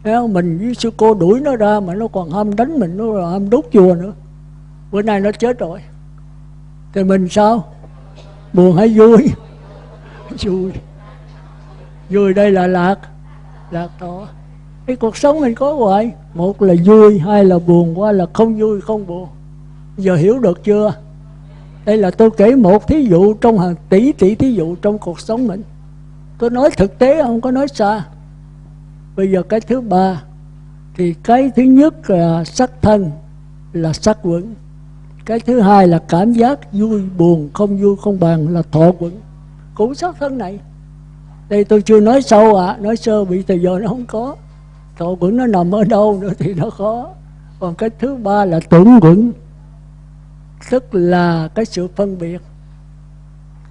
Thấy không? mình với sư cô đuổi nó ra mà nó còn ham đánh mình nó còn ham đốt chùa nữa bữa nay nó chết rồi. Thì mình sao? Buồn hay vui? Vui. Vui đây là lạc. Lạc thọ cái cuộc sống mình có hoài. Một là vui, hai là buồn qua là không vui, không buồn. Giờ hiểu được chưa? Đây là tôi kể một thí dụ trong hàng tỷ tỷ thí dụ trong cuộc sống mình. Tôi nói thực tế, không có nói xa. Bây giờ cái thứ ba, thì cái thứ nhất là sắc thân, là sắc vững cái thứ hai là cảm giác vui buồn không vui không bằng là thọ quẩn. Cũng sắc thân này. Đây tôi chưa nói sâu ạ à, nói sơ bị từ giờ nó không có. Thọ quẩn nó nằm ở đâu nữa thì nó khó còn cái thứ ba là tưởng quẩn. Tức là cái sự phân biệt.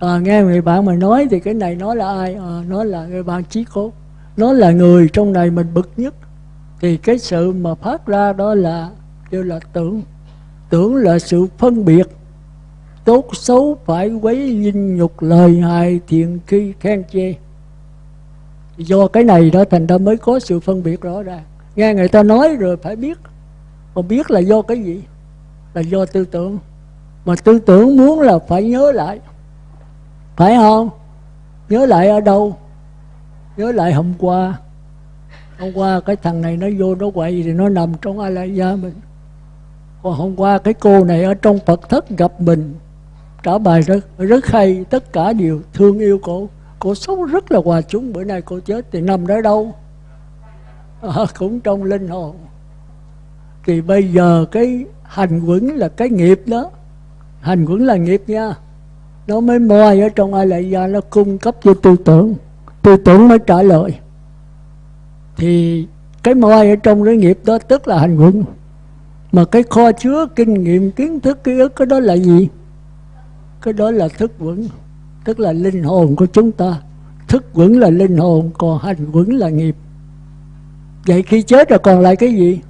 À, nghe người bạn mà nói thì cái này nói là ai? À, nói là người bạn trí cốt. Nó là người trong này mình bực nhất. Thì cái sự mà phát ra đó là kêu là tưởng tưởng là sự phân biệt. Tốt xấu phải quấy dinh nhục lời hài thiện khi khen chê. Do cái này đó thành ra mới có sự phân biệt rõ ràng. Nghe người ta nói rồi phải biết. Mà biết là do cái gì? Là do tư tưởng. Mà tư tưởng muốn là phải nhớ lại. Phải không? Nhớ lại ở đâu? Nhớ lại hôm qua. Hôm qua cái thằng này nó vô nó quậy thì nó nằm trong a la gia mình và hôm qua cái cô này ở trong phật thất gặp mình. Trả bài rất rất hay tất cả đều thương yêu cô. Cô sống rất là hòa chúng bữa nay cô chết thì nằm ở đâu. À, cũng trong linh hồn. Thì bây giờ cái hành quẩn là cái nghiệp đó. Hành quẩn là nghiệp nha. Nó mới moi ở trong ai lại gia nó cung cấp cho tư tưởng. Tư tưởng mới trả lời. Thì cái moi ở trong cái nghiệp đó tức là hành quẩn mà cái kho chứa kinh nghiệm kiến thức ký ức cái đó là gì? Cái đó là thức vững tức là linh hồn của chúng ta. Thức vững là linh hồn còn hành vững là nghiệp. Vậy khi chết rồi còn lại cái gì?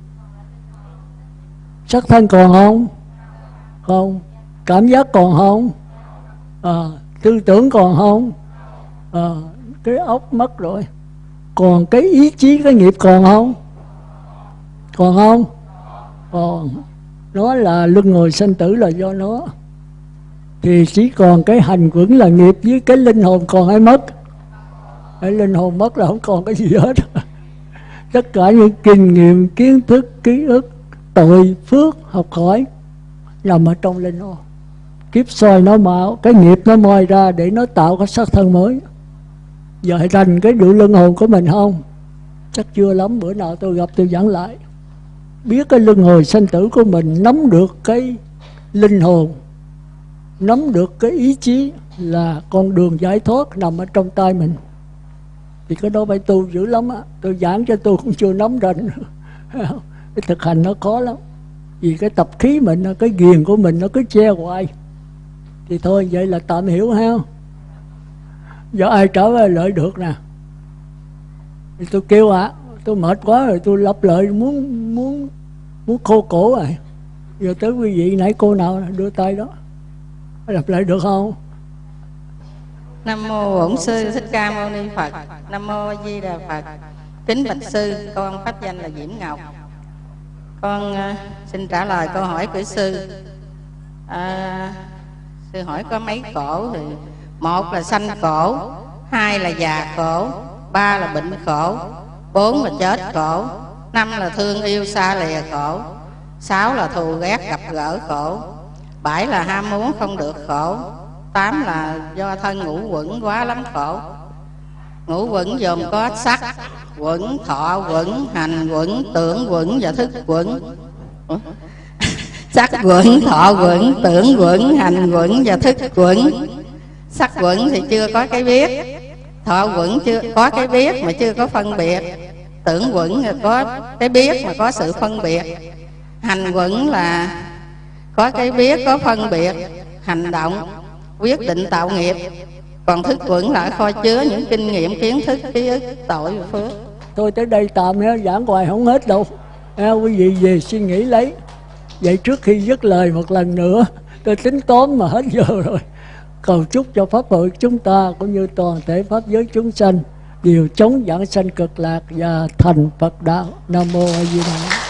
Sắc thân còn không? Không. Cảm giác còn không? À, tư tưởng còn không? À, cái óc mất rồi. Còn cái ý chí cái nghiệp còn không? Còn không? Còn nó là luân hồi sanh tử là do nó. Thì chỉ còn cái hành quẩn là nghiệp với cái linh hồn còn ai mất. Cái linh hồn mất là không còn cái gì hết. Tất cả những kinh nghiệm, kiến thức, ký ức, tội, phước, học hỏi nằm ở trong linh hồn. Kiếp soi nó mạo cái nghiệp nó moi ra để nó tạo cái sắc thân mới. Giờ thành cái đủ linh hồn của mình không? Chắc chưa lắm, bữa nào tôi gặp tôi giảng lại biết cái luân hồi sanh tử của mình nắm được cái linh hồn nắm được cái ý chí là con đường giải thoát nằm ở trong tay mình. Thì cái đó phải tu dữ lắm á. Tôi giảng cho tôi cũng chưa nắm rành. Cái thực hành nó khó lắm. Vì cái tập khí mình cái ghiền của mình nó cứ che hoài. Thì thôi vậy là tạm hiểu ha. Do ai trở về lợi được nè? Thì tôi kêu ạ à, tôi mệt quá rồi tôi lặp lại muốn muốn muốn khô cổ rồi. Giờ tới quý vị nãy cô nào đưa tay đó. Lặp lại được không? Nam mô bổn sư thích ca mâu ni phật. Nam mô di đà phật. Kính bạch sư con pháp danh là diễm ngọc. Con uh, xin trả lời câu hỏi của sư. À, sư hỏi có mấy cổ thì một là sanh khổ hai là già khổ ba là bệnh khổ bốn là chết khổ năm là thương yêu xa lìa khổ, sáu là thù ghét gặp gỡ khổ, bảy là ham muốn không được khổ, tám là do thân ngũ quẩn quá lắm khổ. Ngũ quẩn gồm có sắc, quẩn thọ, quẩn hành, quẩn tưởng, quẩn và thức, quẩn. Sắc, quẩn, thọ, quẩn, tưởng, quẩn, hành, quẩn và thức, quẩn. Sắc, quẩn thì chưa có cái biết, thọ quẩn chưa, có cái biết mà chưa có phân biệt tưởng quẩn là có cái biết mà có sự phân biệt. Hành quẩn là có cái biết có phân biệt hành động quyết định tạo nghiệp. Còn thức quẩn là kho chứa những kinh nghiệm kiến thức ký ức tội và phước. Tôi tới đây tạm nhé giảng hoài không hết đâu. À, quý vị về suy nghĩ lấy. Vậy trước khi dứt lời một lần nữa tôi tính tóm mà hết giờ rồi. Cầu chúc cho pháp hội chúng ta cũng như toàn thể pháp giới chúng sanh điều chống giảng sanh cực lạc và thành Phật đạo. Nam mô A Di Đà